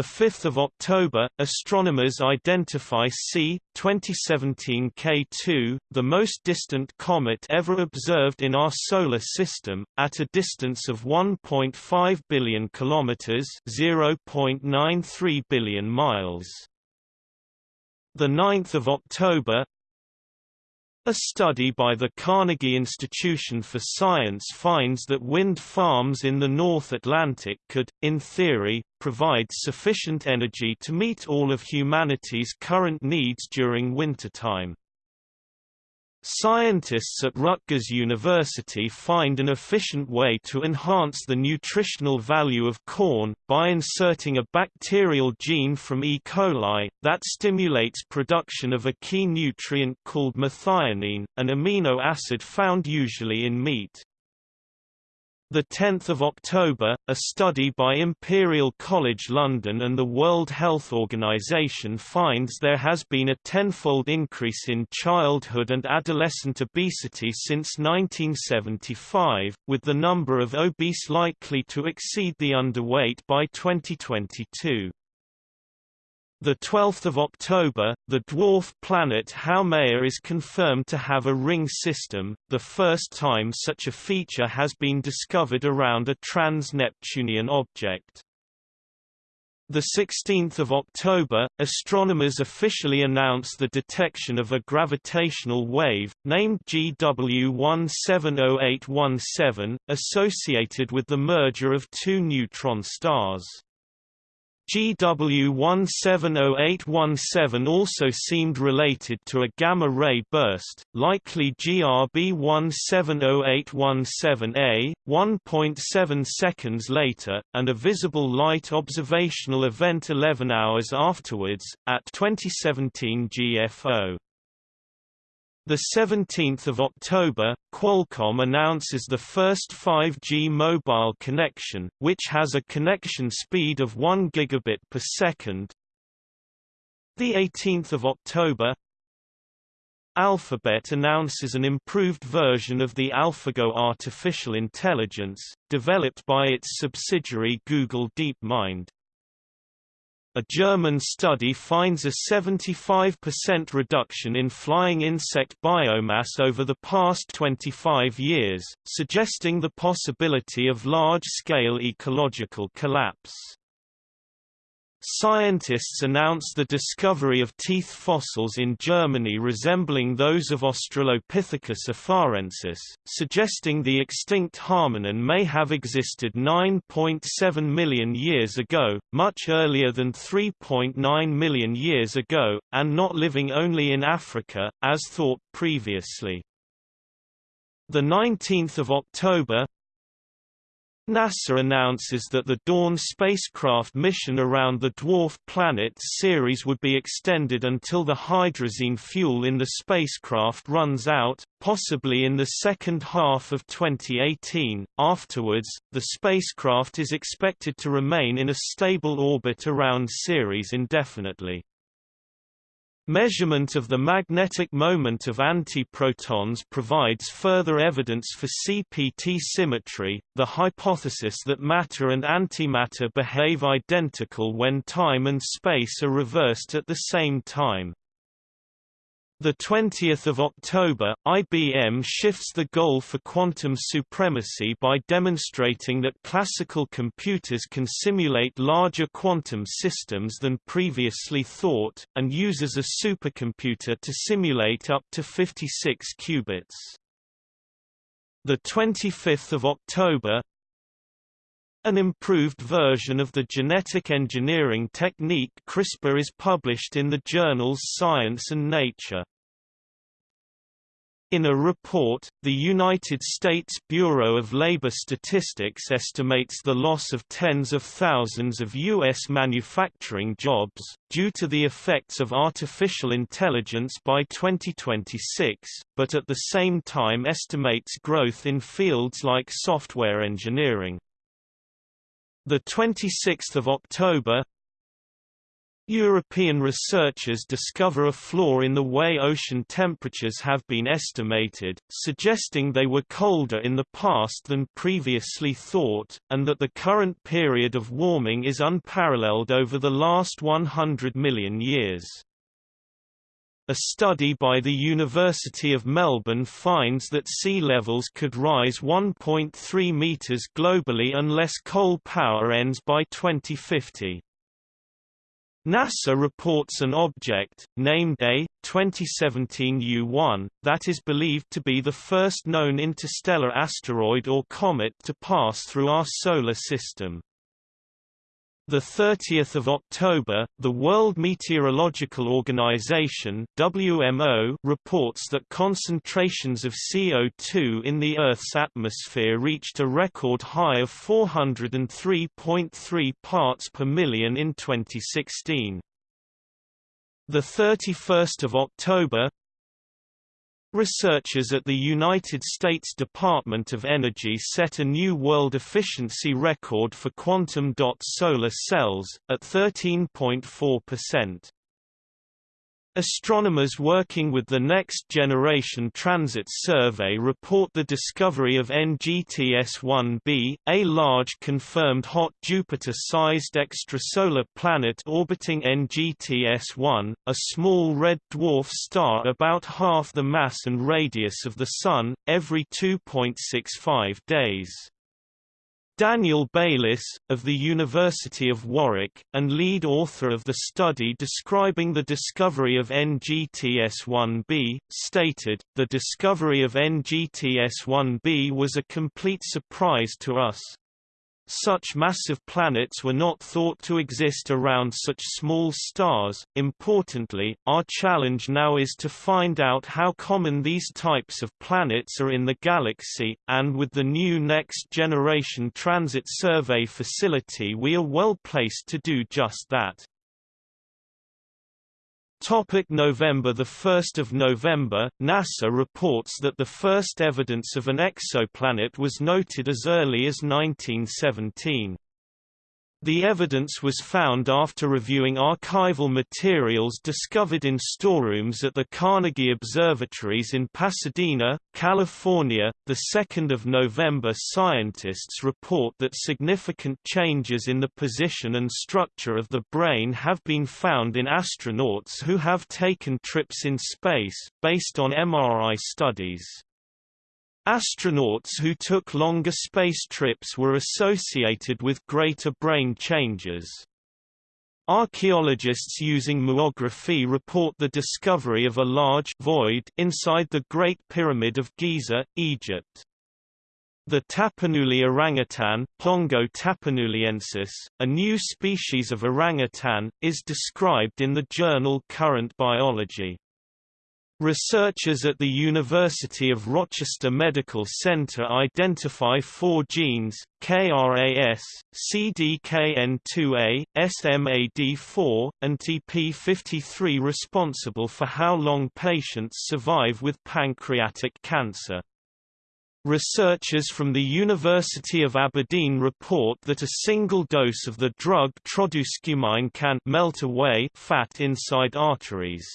5 October, astronomers identify C. 2017 K2, the most distant comet ever observed in our Solar System, at a distance of 1.5 billion kilometers (0.93 billion miles). 9 October, a study by the Carnegie Institution for Science finds that wind farms in the North Atlantic could, in theory, provide sufficient energy to meet all of humanity's current needs during wintertime. Scientists at Rutgers University find an efficient way to enhance the nutritional value of corn, by inserting a bacterial gene from E. coli, that stimulates production of a key nutrient called methionine, an amino acid found usually in meat. The 10th of October, a study by Imperial College London and the World Health Organization finds there has been a tenfold increase in childhood and adolescent obesity since 1975, with the number of obese likely to exceed the underweight by 2022. The 12th of October, the dwarf planet Haumea is confirmed to have a ring system, the first time such a feature has been discovered around a trans-Neptunian object. The 16th of October, astronomers officially announce the detection of a gravitational wave, named GW170817, associated with the merger of two neutron stars. GW170817 also seemed related to a gamma-ray burst, likely GRB170817A, 1.7 seconds later, and a visible light observational event 11 hours afterwards, at 2017 GFO. The 17th of October, Qualcomm announces the first 5G mobile connection, which has a connection speed of 1 gigabit per second. The 18th of October, Alphabet announces an improved version of the AlphaGo artificial intelligence, developed by its subsidiary Google DeepMind. A German study finds a 75% reduction in flying insect biomass over the past 25 years, suggesting the possibility of large-scale ecological collapse. Scientists announced the discovery of teeth fossils in Germany resembling those of Australopithecus afarensis, suggesting the extinct hominin may have existed 9.7 million years ago, much earlier than 3.9 million years ago, and not living only in Africa, as thought previously. 19 October NASA announces that the Dawn spacecraft mission around the dwarf planet Ceres would be extended until the hydrazine fuel in the spacecraft runs out, possibly in the second half of 2018. Afterwards, the spacecraft is expected to remain in a stable orbit around Ceres indefinitely. Measurement of the magnetic moment of antiprotons provides further evidence for CPT symmetry, the hypothesis that matter and antimatter behave identical when time and space are reversed at the same time. The 20th of October, IBM shifts the goal for quantum supremacy by demonstrating that classical computers can simulate larger quantum systems than previously thought, and uses a supercomputer to simulate up to 56 qubits. The 25th of October, an improved version of the genetic engineering technique CRISPR is published in the journals Science and Nature. In a report, the United States Bureau of Labor Statistics estimates the loss of tens of thousands of U.S. manufacturing jobs, due to the effects of artificial intelligence by 2026, but at the same time estimates growth in fields like software engineering. 26 October European researchers discover a flaw in the way ocean temperatures have been estimated, suggesting they were colder in the past than previously thought, and that the current period of warming is unparalleled over the last 100 million years. A study by the University of Melbourne finds that sea levels could rise 1.3 metres globally unless coal power ends by 2050. NASA reports an object, named A, 2017 U-1, that is believed to be the first known interstellar asteroid or comet to pass through our Solar System. The 30th of October, the World Meteorological Organization (WMO) reports that concentrations of CO2 in the Earth's atmosphere reached a record high of 403.3 parts per million in 2016. The 31st of October, Researchers at the United States Department of Energy set a new world efficiency record for quantum dot solar cells, at 13.4%. Astronomers working with the Next Generation Transit Survey report the discovery of NGTS-1b, a large confirmed hot Jupiter-sized extrasolar planet orbiting NGTS-1, a small red dwarf star about half the mass and radius of the Sun, every 2.65 days. Daniel Bayliss, of the University of Warwick, and lead author of the study describing the discovery of NGTS-1b, stated, The discovery of NGTS-1b was a complete surprise to us, such massive planets were not thought to exist around such small stars. Importantly, our challenge now is to find out how common these types of planets are in the galaxy, and with the new Next Generation Transit Survey facility we are well placed to do just that. Topic November 1 November, NASA reports that the first evidence of an exoplanet was noted as early as 1917. The evidence was found after reviewing archival materials discovered in storerooms at the Carnegie Observatories in Pasadena, California. The 2nd of November scientists report that significant changes in the position and structure of the brain have been found in astronauts who have taken trips in space, based on MRI studies. Astronauts who took longer space trips were associated with greater brain changes. Archaeologists using muography report the discovery of a large void inside the Great Pyramid of Giza, Egypt. The Tapanuli orangutan Pongo tapanuliensis, a new species of orangutan, is described in the journal Current Biology. Researchers at the University of Rochester Medical Center identify four genes, KRAS, CDKN2A, SMAD4, and TP53 responsible for how long patients survive with pancreatic cancer. Researchers from the University of Aberdeen report that a single dose of the drug trodusquemine can melt away fat inside arteries.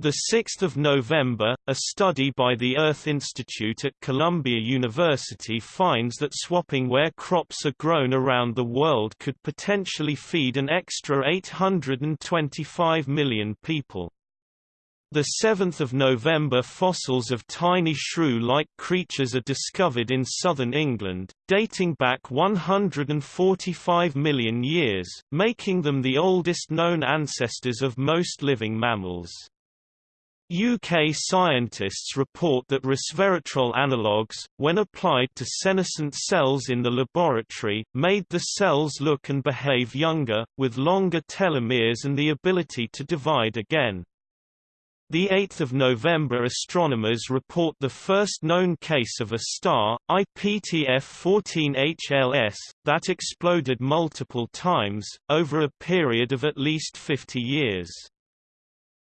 The 6th of November, a study by the Earth Institute at Columbia University finds that swapping where crops are grown around the world could potentially feed an extra 825 million people. The 7th of November fossils of tiny shrew-like creatures are discovered in southern England, dating back 145 million years, making them the oldest known ancestors of most living mammals. UK scientists report that resveratrol analogues, when applied to senescent cells in the laboratory, made the cells look and behave younger, with longer telomeres and the ability to divide again. The 8th of November astronomers report the first known case of a star, IPTF-14HLS, that exploded multiple times, over a period of at least 50 years.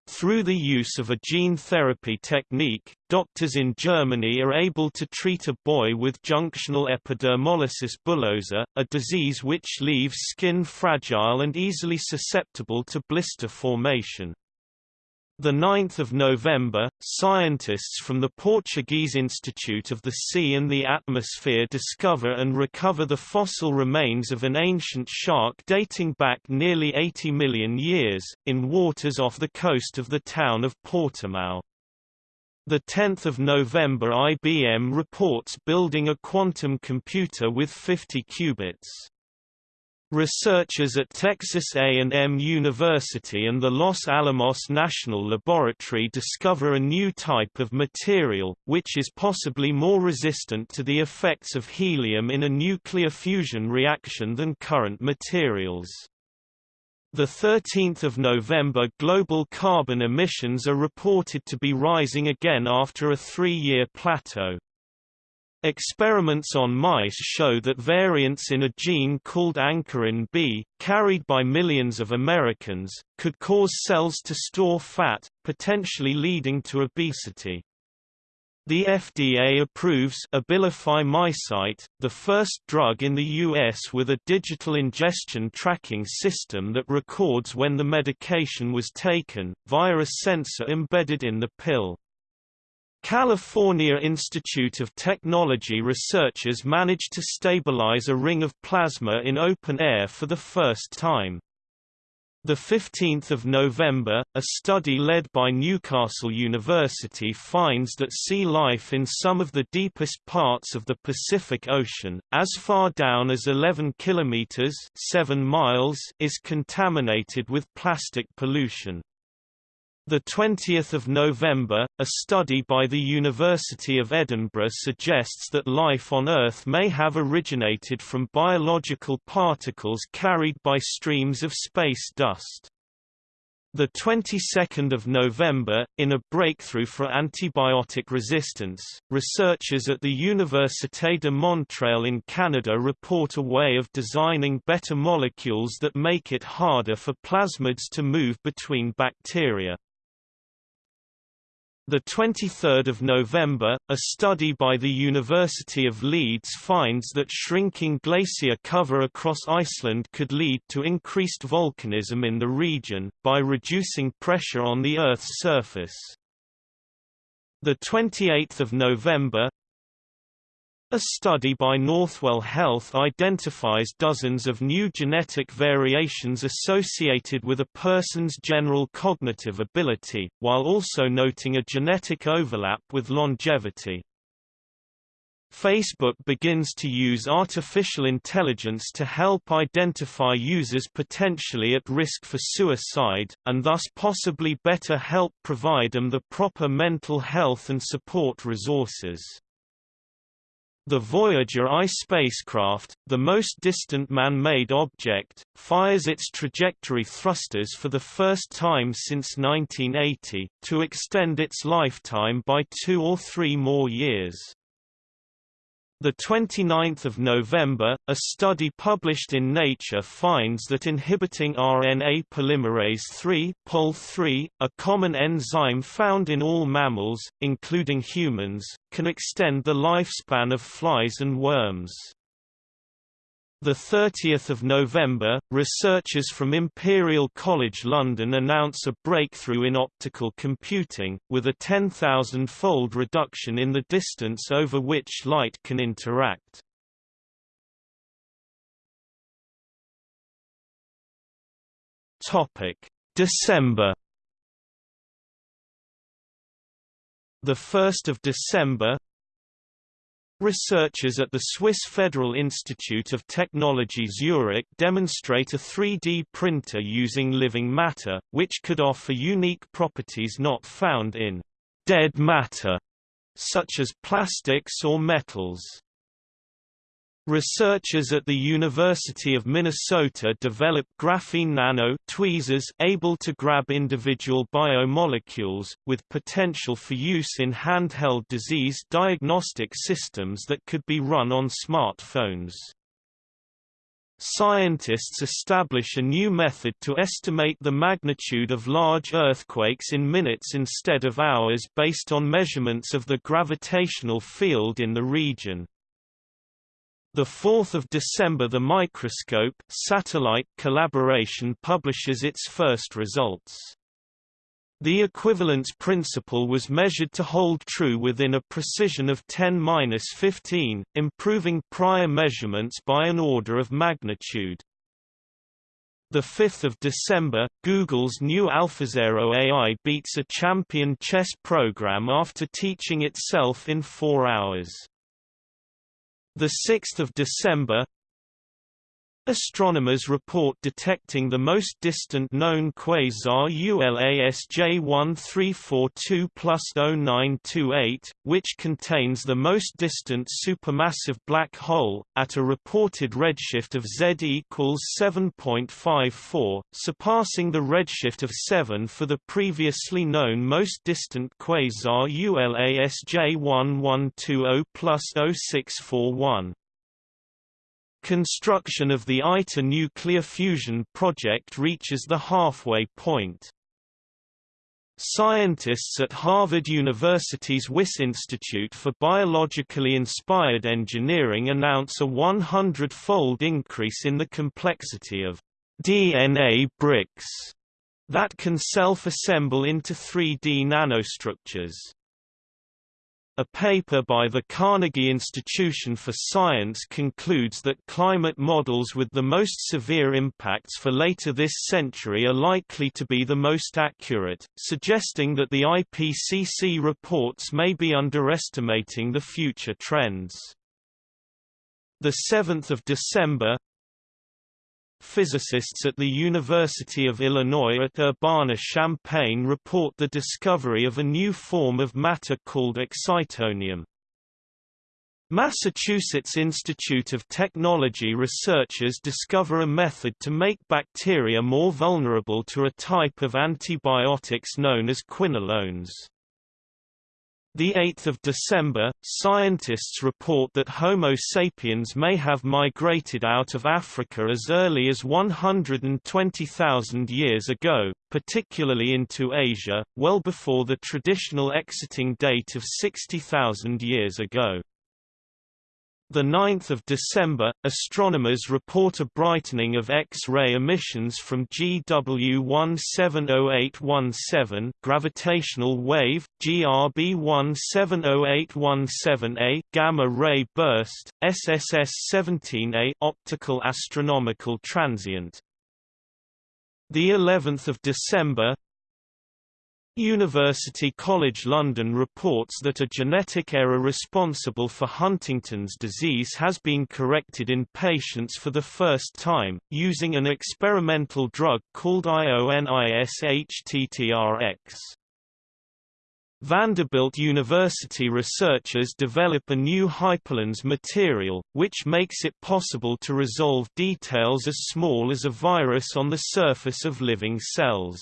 Through the use of a gene therapy technique, doctors in Germany are able to treat a boy with junctional epidermolysis bullosa, a disease which leaves skin fragile and easily susceptible to blister formation. The 9th of November, scientists from the Portuguese Institute of the Sea and the Atmosphere discover and recover the fossil remains of an ancient shark dating back nearly 80 million years, in waters off the coast of the town of Portimão. The 10th of November IBM reports building a quantum computer with 50 qubits. Researchers at Texas A&M University and the Los Alamos National Laboratory discover a new type of material, which is possibly more resistant to the effects of helium in a nuclear fusion reaction than current materials. The 13th of November global carbon emissions are reported to be rising again after a three-year plateau. Experiments on mice show that variants in a gene called ankyrin B, carried by millions of Americans, could cause cells to store fat, potentially leading to obesity. The FDA approves Abilify MyCite, the first drug in the U.S. with a digital ingestion tracking system that records when the medication was taken, via a sensor embedded in the pill. California Institute of Technology researchers managed to stabilize a ring of plasma in open air for the first time. The 15th of November, a study led by Newcastle University finds that sea life in some of the deepest parts of the Pacific Ocean, as far down as 11 kilometers (7 miles), is contaminated with plastic pollution. The 20th of November, a study by the University of Edinburgh suggests that life on Earth may have originated from biological particles carried by streams of space dust. The 22nd of November, in a breakthrough for antibiotic resistance, researchers at the Université de Montréal in Canada report a way of designing better molecules that make it harder for plasmids to move between bacteria. The 23rd of November, a study by the University of Leeds finds that shrinking glacier cover across Iceland could lead to increased volcanism in the region, by reducing pressure on the Earth's surface. The 28th of November, a study by Northwell Health identifies dozens of new genetic variations associated with a person's general cognitive ability, while also noting a genetic overlap with longevity. Facebook begins to use artificial intelligence to help identify users potentially at risk for suicide, and thus possibly better help provide them the proper mental health and support resources. The Voyager I spacecraft, the most distant man-made object, fires its trajectory thrusters for the first time since 1980, to extend its lifetime by two or three more years. The 29th of November, a study published in Nature finds that inhibiting RNA polymerase III (POL3), a common enzyme found in all mammals, including humans, can extend the lifespan of flies and worms. The 30th of November, researchers from Imperial College London announce a breakthrough in optical computing, with a 10,000-fold reduction in the distance over which light can interact. December. The 1st of December, Researchers at the Swiss Federal Institute of Technology Zurich demonstrate a 3D printer using living matter, which could offer unique properties not found in dead matter, such as plastics or metals. Researchers at the University of Minnesota developed graphene nano tweezers able to grab individual biomolecules, with potential for use in handheld disease diagnostic systems that could be run on smartphones. Scientists establish a new method to estimate the magnitude of large earthquakes in minutes instead of hours based on measurements of the gravitational field in the region. The 4th of December the Microscope satellite collaboration publishes its first results. The equivalence principle was measured to hold true within a precision of 10-15, improving prior measurements by an order of magnitude. The 5th of December, Google's new AlphaZero AI beats a champion chess program after teaching itself in 4 hours. The 6th of December Astronomers report detecting the most distant known quasar ULASJ 1342 0928, which contains the most distant supermassive black hole, at a reported redshift of Z equals 7.54, surpassing the redshift of 7 for the previously known most distant quasar ULASJ 1120 0641. Construction of the ITER nuclear fusion project reaches the halfway point. Scientists at Harvard University's Wyss Institute for Biologically Inspired Engineering announce a 100-fold increase in the complexity of DNA bricks that can self-assemble into 3D nanostructures. A paper by the Carnegie Institution for Science concludes that climate models with the most severe impacts for later this century are likely to be the most accurate, suggesting that the IPCC reports may be underestimating the future trends. The 7th of December, Physicists at the University of Illinois at Urbana-Champaign report the discovery of a new form of matter called excitonium. Massachusetts Institute of Technology researchers discover a method to make bacteria more vulnerable to a type of antibiotics known as quinolones. The 8th of December, scientists report that Homo sapiens may have migrated out of Africa as early as 120,000 years ago, particularly into Asia, well before the traditional exiting date of 60,000 years ago. The 9th of December, astronomers report a brightening of X-ray emissions from GW170817 gravitational wave, GRB170817A gamma ray burst, SSS17A optical astronomical transient. The 11th of December, University College London reports that a genetic error responsible for Huntington's disease has been corrected in patients for the first time, using an experimental drug called IONISHTTRX. Vanderbilt University researchers develop a new hyperlens material, which makes it possible to resolve details as small as a virus on the surface of living cells.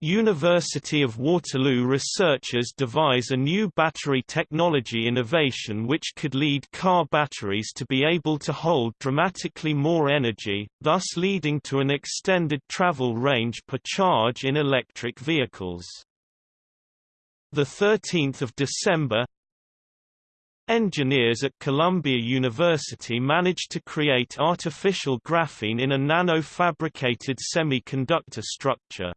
University of Waterloo researchers devise a new battery technology innovation which could lead car batteries to be able to hold dramatically more energy, thus leading to an extended travel range per charge in electric vehicles. 13 December Engineers at Columbia University managed to create artificial graphene in a nano-fabricated semiconductor structure.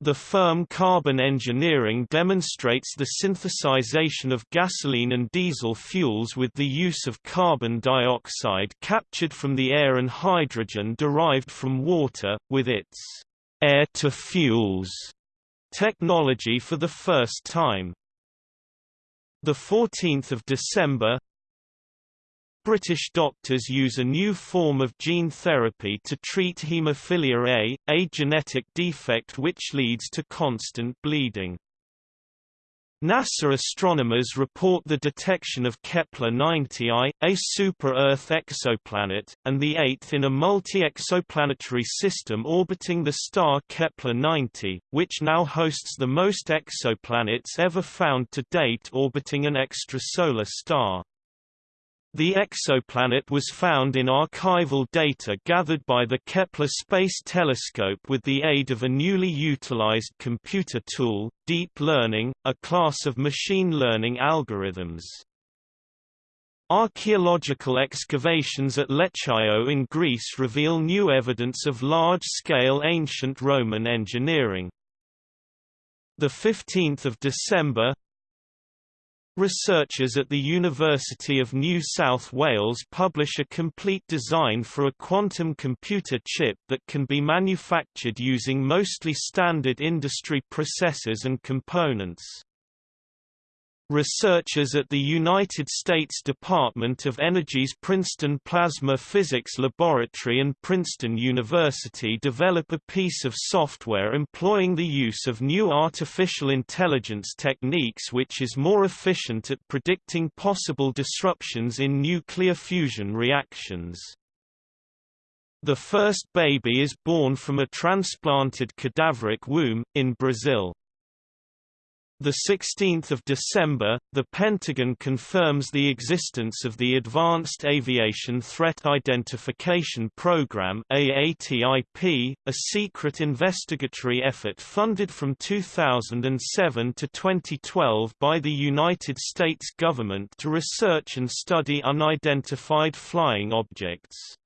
The firm Carbon Engineering demonstrates the synthesization of gasoline and diesel fuels with the use of carbon dioxide captured from the air and hydrogen derived from water, with its air-to-fuels technology for the first time. 14 December British doctors use a new form of gene therapy to treat haemophilia A, a genetic defect which leads to constant bleeding. NASA astronomers report the detection of Kepler-90i, a super-Earth exoplanet, and the eighth in a multi-exoplanetary system orbiting the star Kepler-90, which now hosts the most exoplanets ever found to date orbiting an extrasolar star. The exoplanet was found in archival data gathered by the Kepler Space Telescope with the aid of a newly utilized computer tool, deep learning, a class of machine learning algorithms. Archaeological excavations at Lechaion in Greece reveal new evidence of large-scale ancient Roman engineering. 15 December, Researchers at the University of New South Wales publish a complete design for a quantum computer chip that can be manufactured using mostly standard industry processors and components. Researchers at the United States Department of Energy's Princeton Plasma Physics Laboratory and Princeton University develop a piece of software employing the use of new artificial intelligence techniques which is more efficient at predicting possible disruptions in nuclear fusion reactions. The first baby is born from a transplanted cadaveric womb, in Brazil. The 16th of December, the Pentagon confirms the existence of the Advanced Aviation Threat Identification Program (AATIP), a secret investigatory effort funded from 2007 to 2012 by the United States government to research and study unidentified flying objects.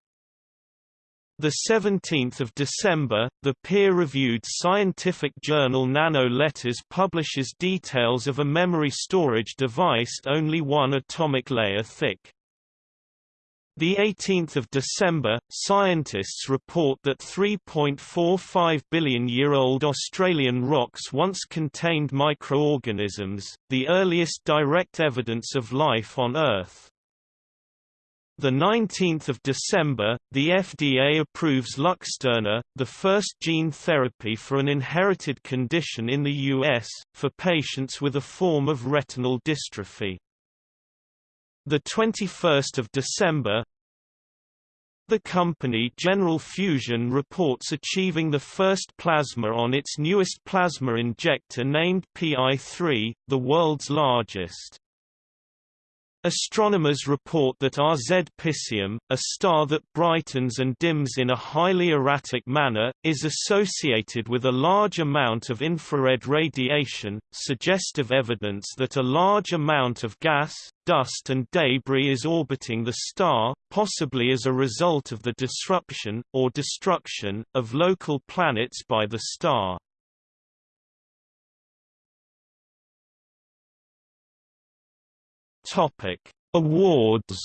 The 17th of December, the peer-reviewed scientific journal Nano Letters publishes details of a memory storage device only one atomic layer thick. The 18th of December, scientists report that 3.45 billion-year-old Australian rocks once contained microorganisms, the earliest direct evidence of life on Earth. The 19th of December, the FDA approves Luxturna, the first gene therapy for an inherited condition in the US for patients with a form of retinal dystrophy. The 21st of December, The company General Fusion reports achieving the first plasma on its newest plasma injector named Pi-3, the world's largest. Astronomers report that RZ Piscium, a star that brightens and dims in a highly erratic manner, is associated with a large amount of infrared radiation, suggestive evidence that a large amount of gas, dust and debris is orbiting the star, possibly as a result of the disruption, or destruction, of local planets by the star. Topic: Awards.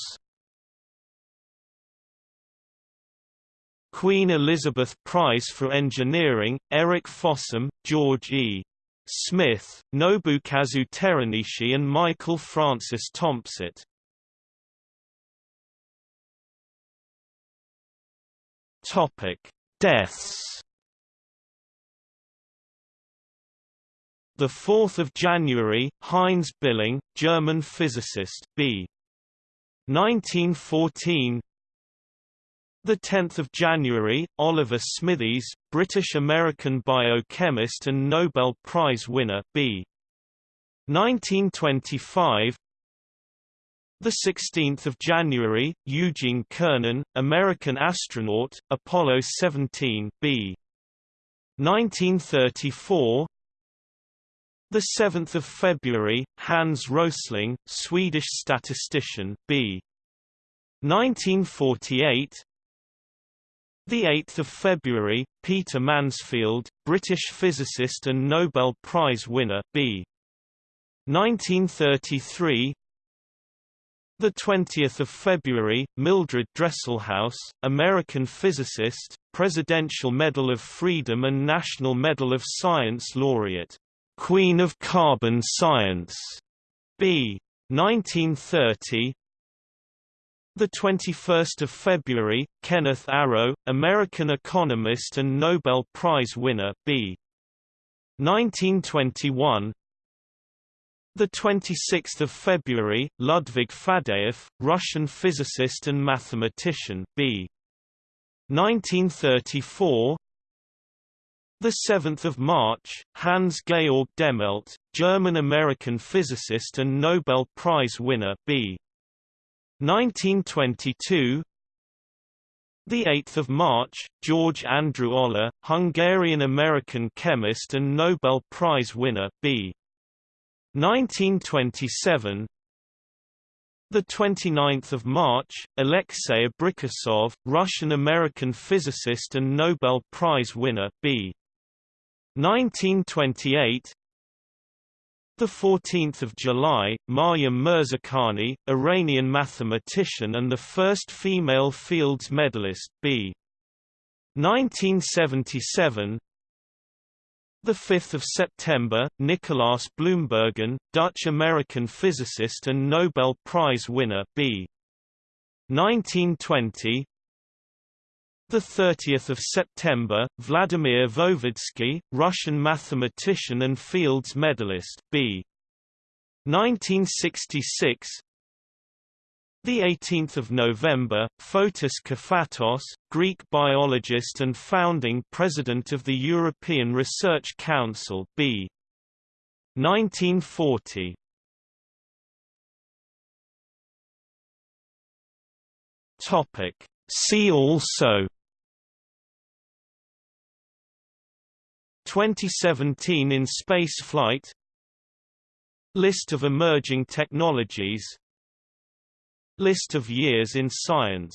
Queen Elizabeth Prize for Engineering, Eric Fossum, George E. Smith, Nobukazu Teranishi and Michael Francis Thompson. Topic: Deaths. The 4th of January, Heinz Billing, German physicist, b. 1914. The 10th of January, Oliver Smithies, British-American biochemist and Nobel Prize winner, b. 1925. The 16th of January, Eugene Cernan, American astronaut, Apollo 17, b. 1934. The 7th of February, Hans Rosling, Swedish statistician, b. 1948. The 8th of February, Peter Mansfield, British physicist and Nobel Prize winner, b. 1933. The 20th of February, Mildred Dresselhaus, American physicist, Presidential Medal of Freedom and National Medal of Science laureate. Queen of Carbon Science, B. 1930. The 21st of February, Kenneth Arrow, American economist and Nobel Prize winner, B. 1921. The 26th of February, Ludwig Faddeev, Russian physicist and mathematician, B. 1934. The 7th of March, Hans Georg Dehmelt, German-American physicist and Nobel Prize winner, b. 1922. The 8th of March, George Andrew Olah, Hungarian-American chemist and Nobel Prize winner, b. 1927 the 29th of March, Alexei Abrikosov, Russian-American physicist and Nobel Prize winner, B. 1928 the 14th of July, Maryam Mirzakhani, Iranian mathematician and the first female Fields medalist, b. 1977. The 5th of September, Nicolaas Bloembergen, Dutch-American physicist and Nobel Prize winner, b. 1920 the 30th of September, Vladimir Voevodsky, Russian mathematician and Fields medalist, B. 1966. The 18th of November, Fotis Kafatos, Greek biologist and founding president of the European Research Council, B. 1940. Topic. See also 2017 in space flight. List of emerging technologies. List of years in science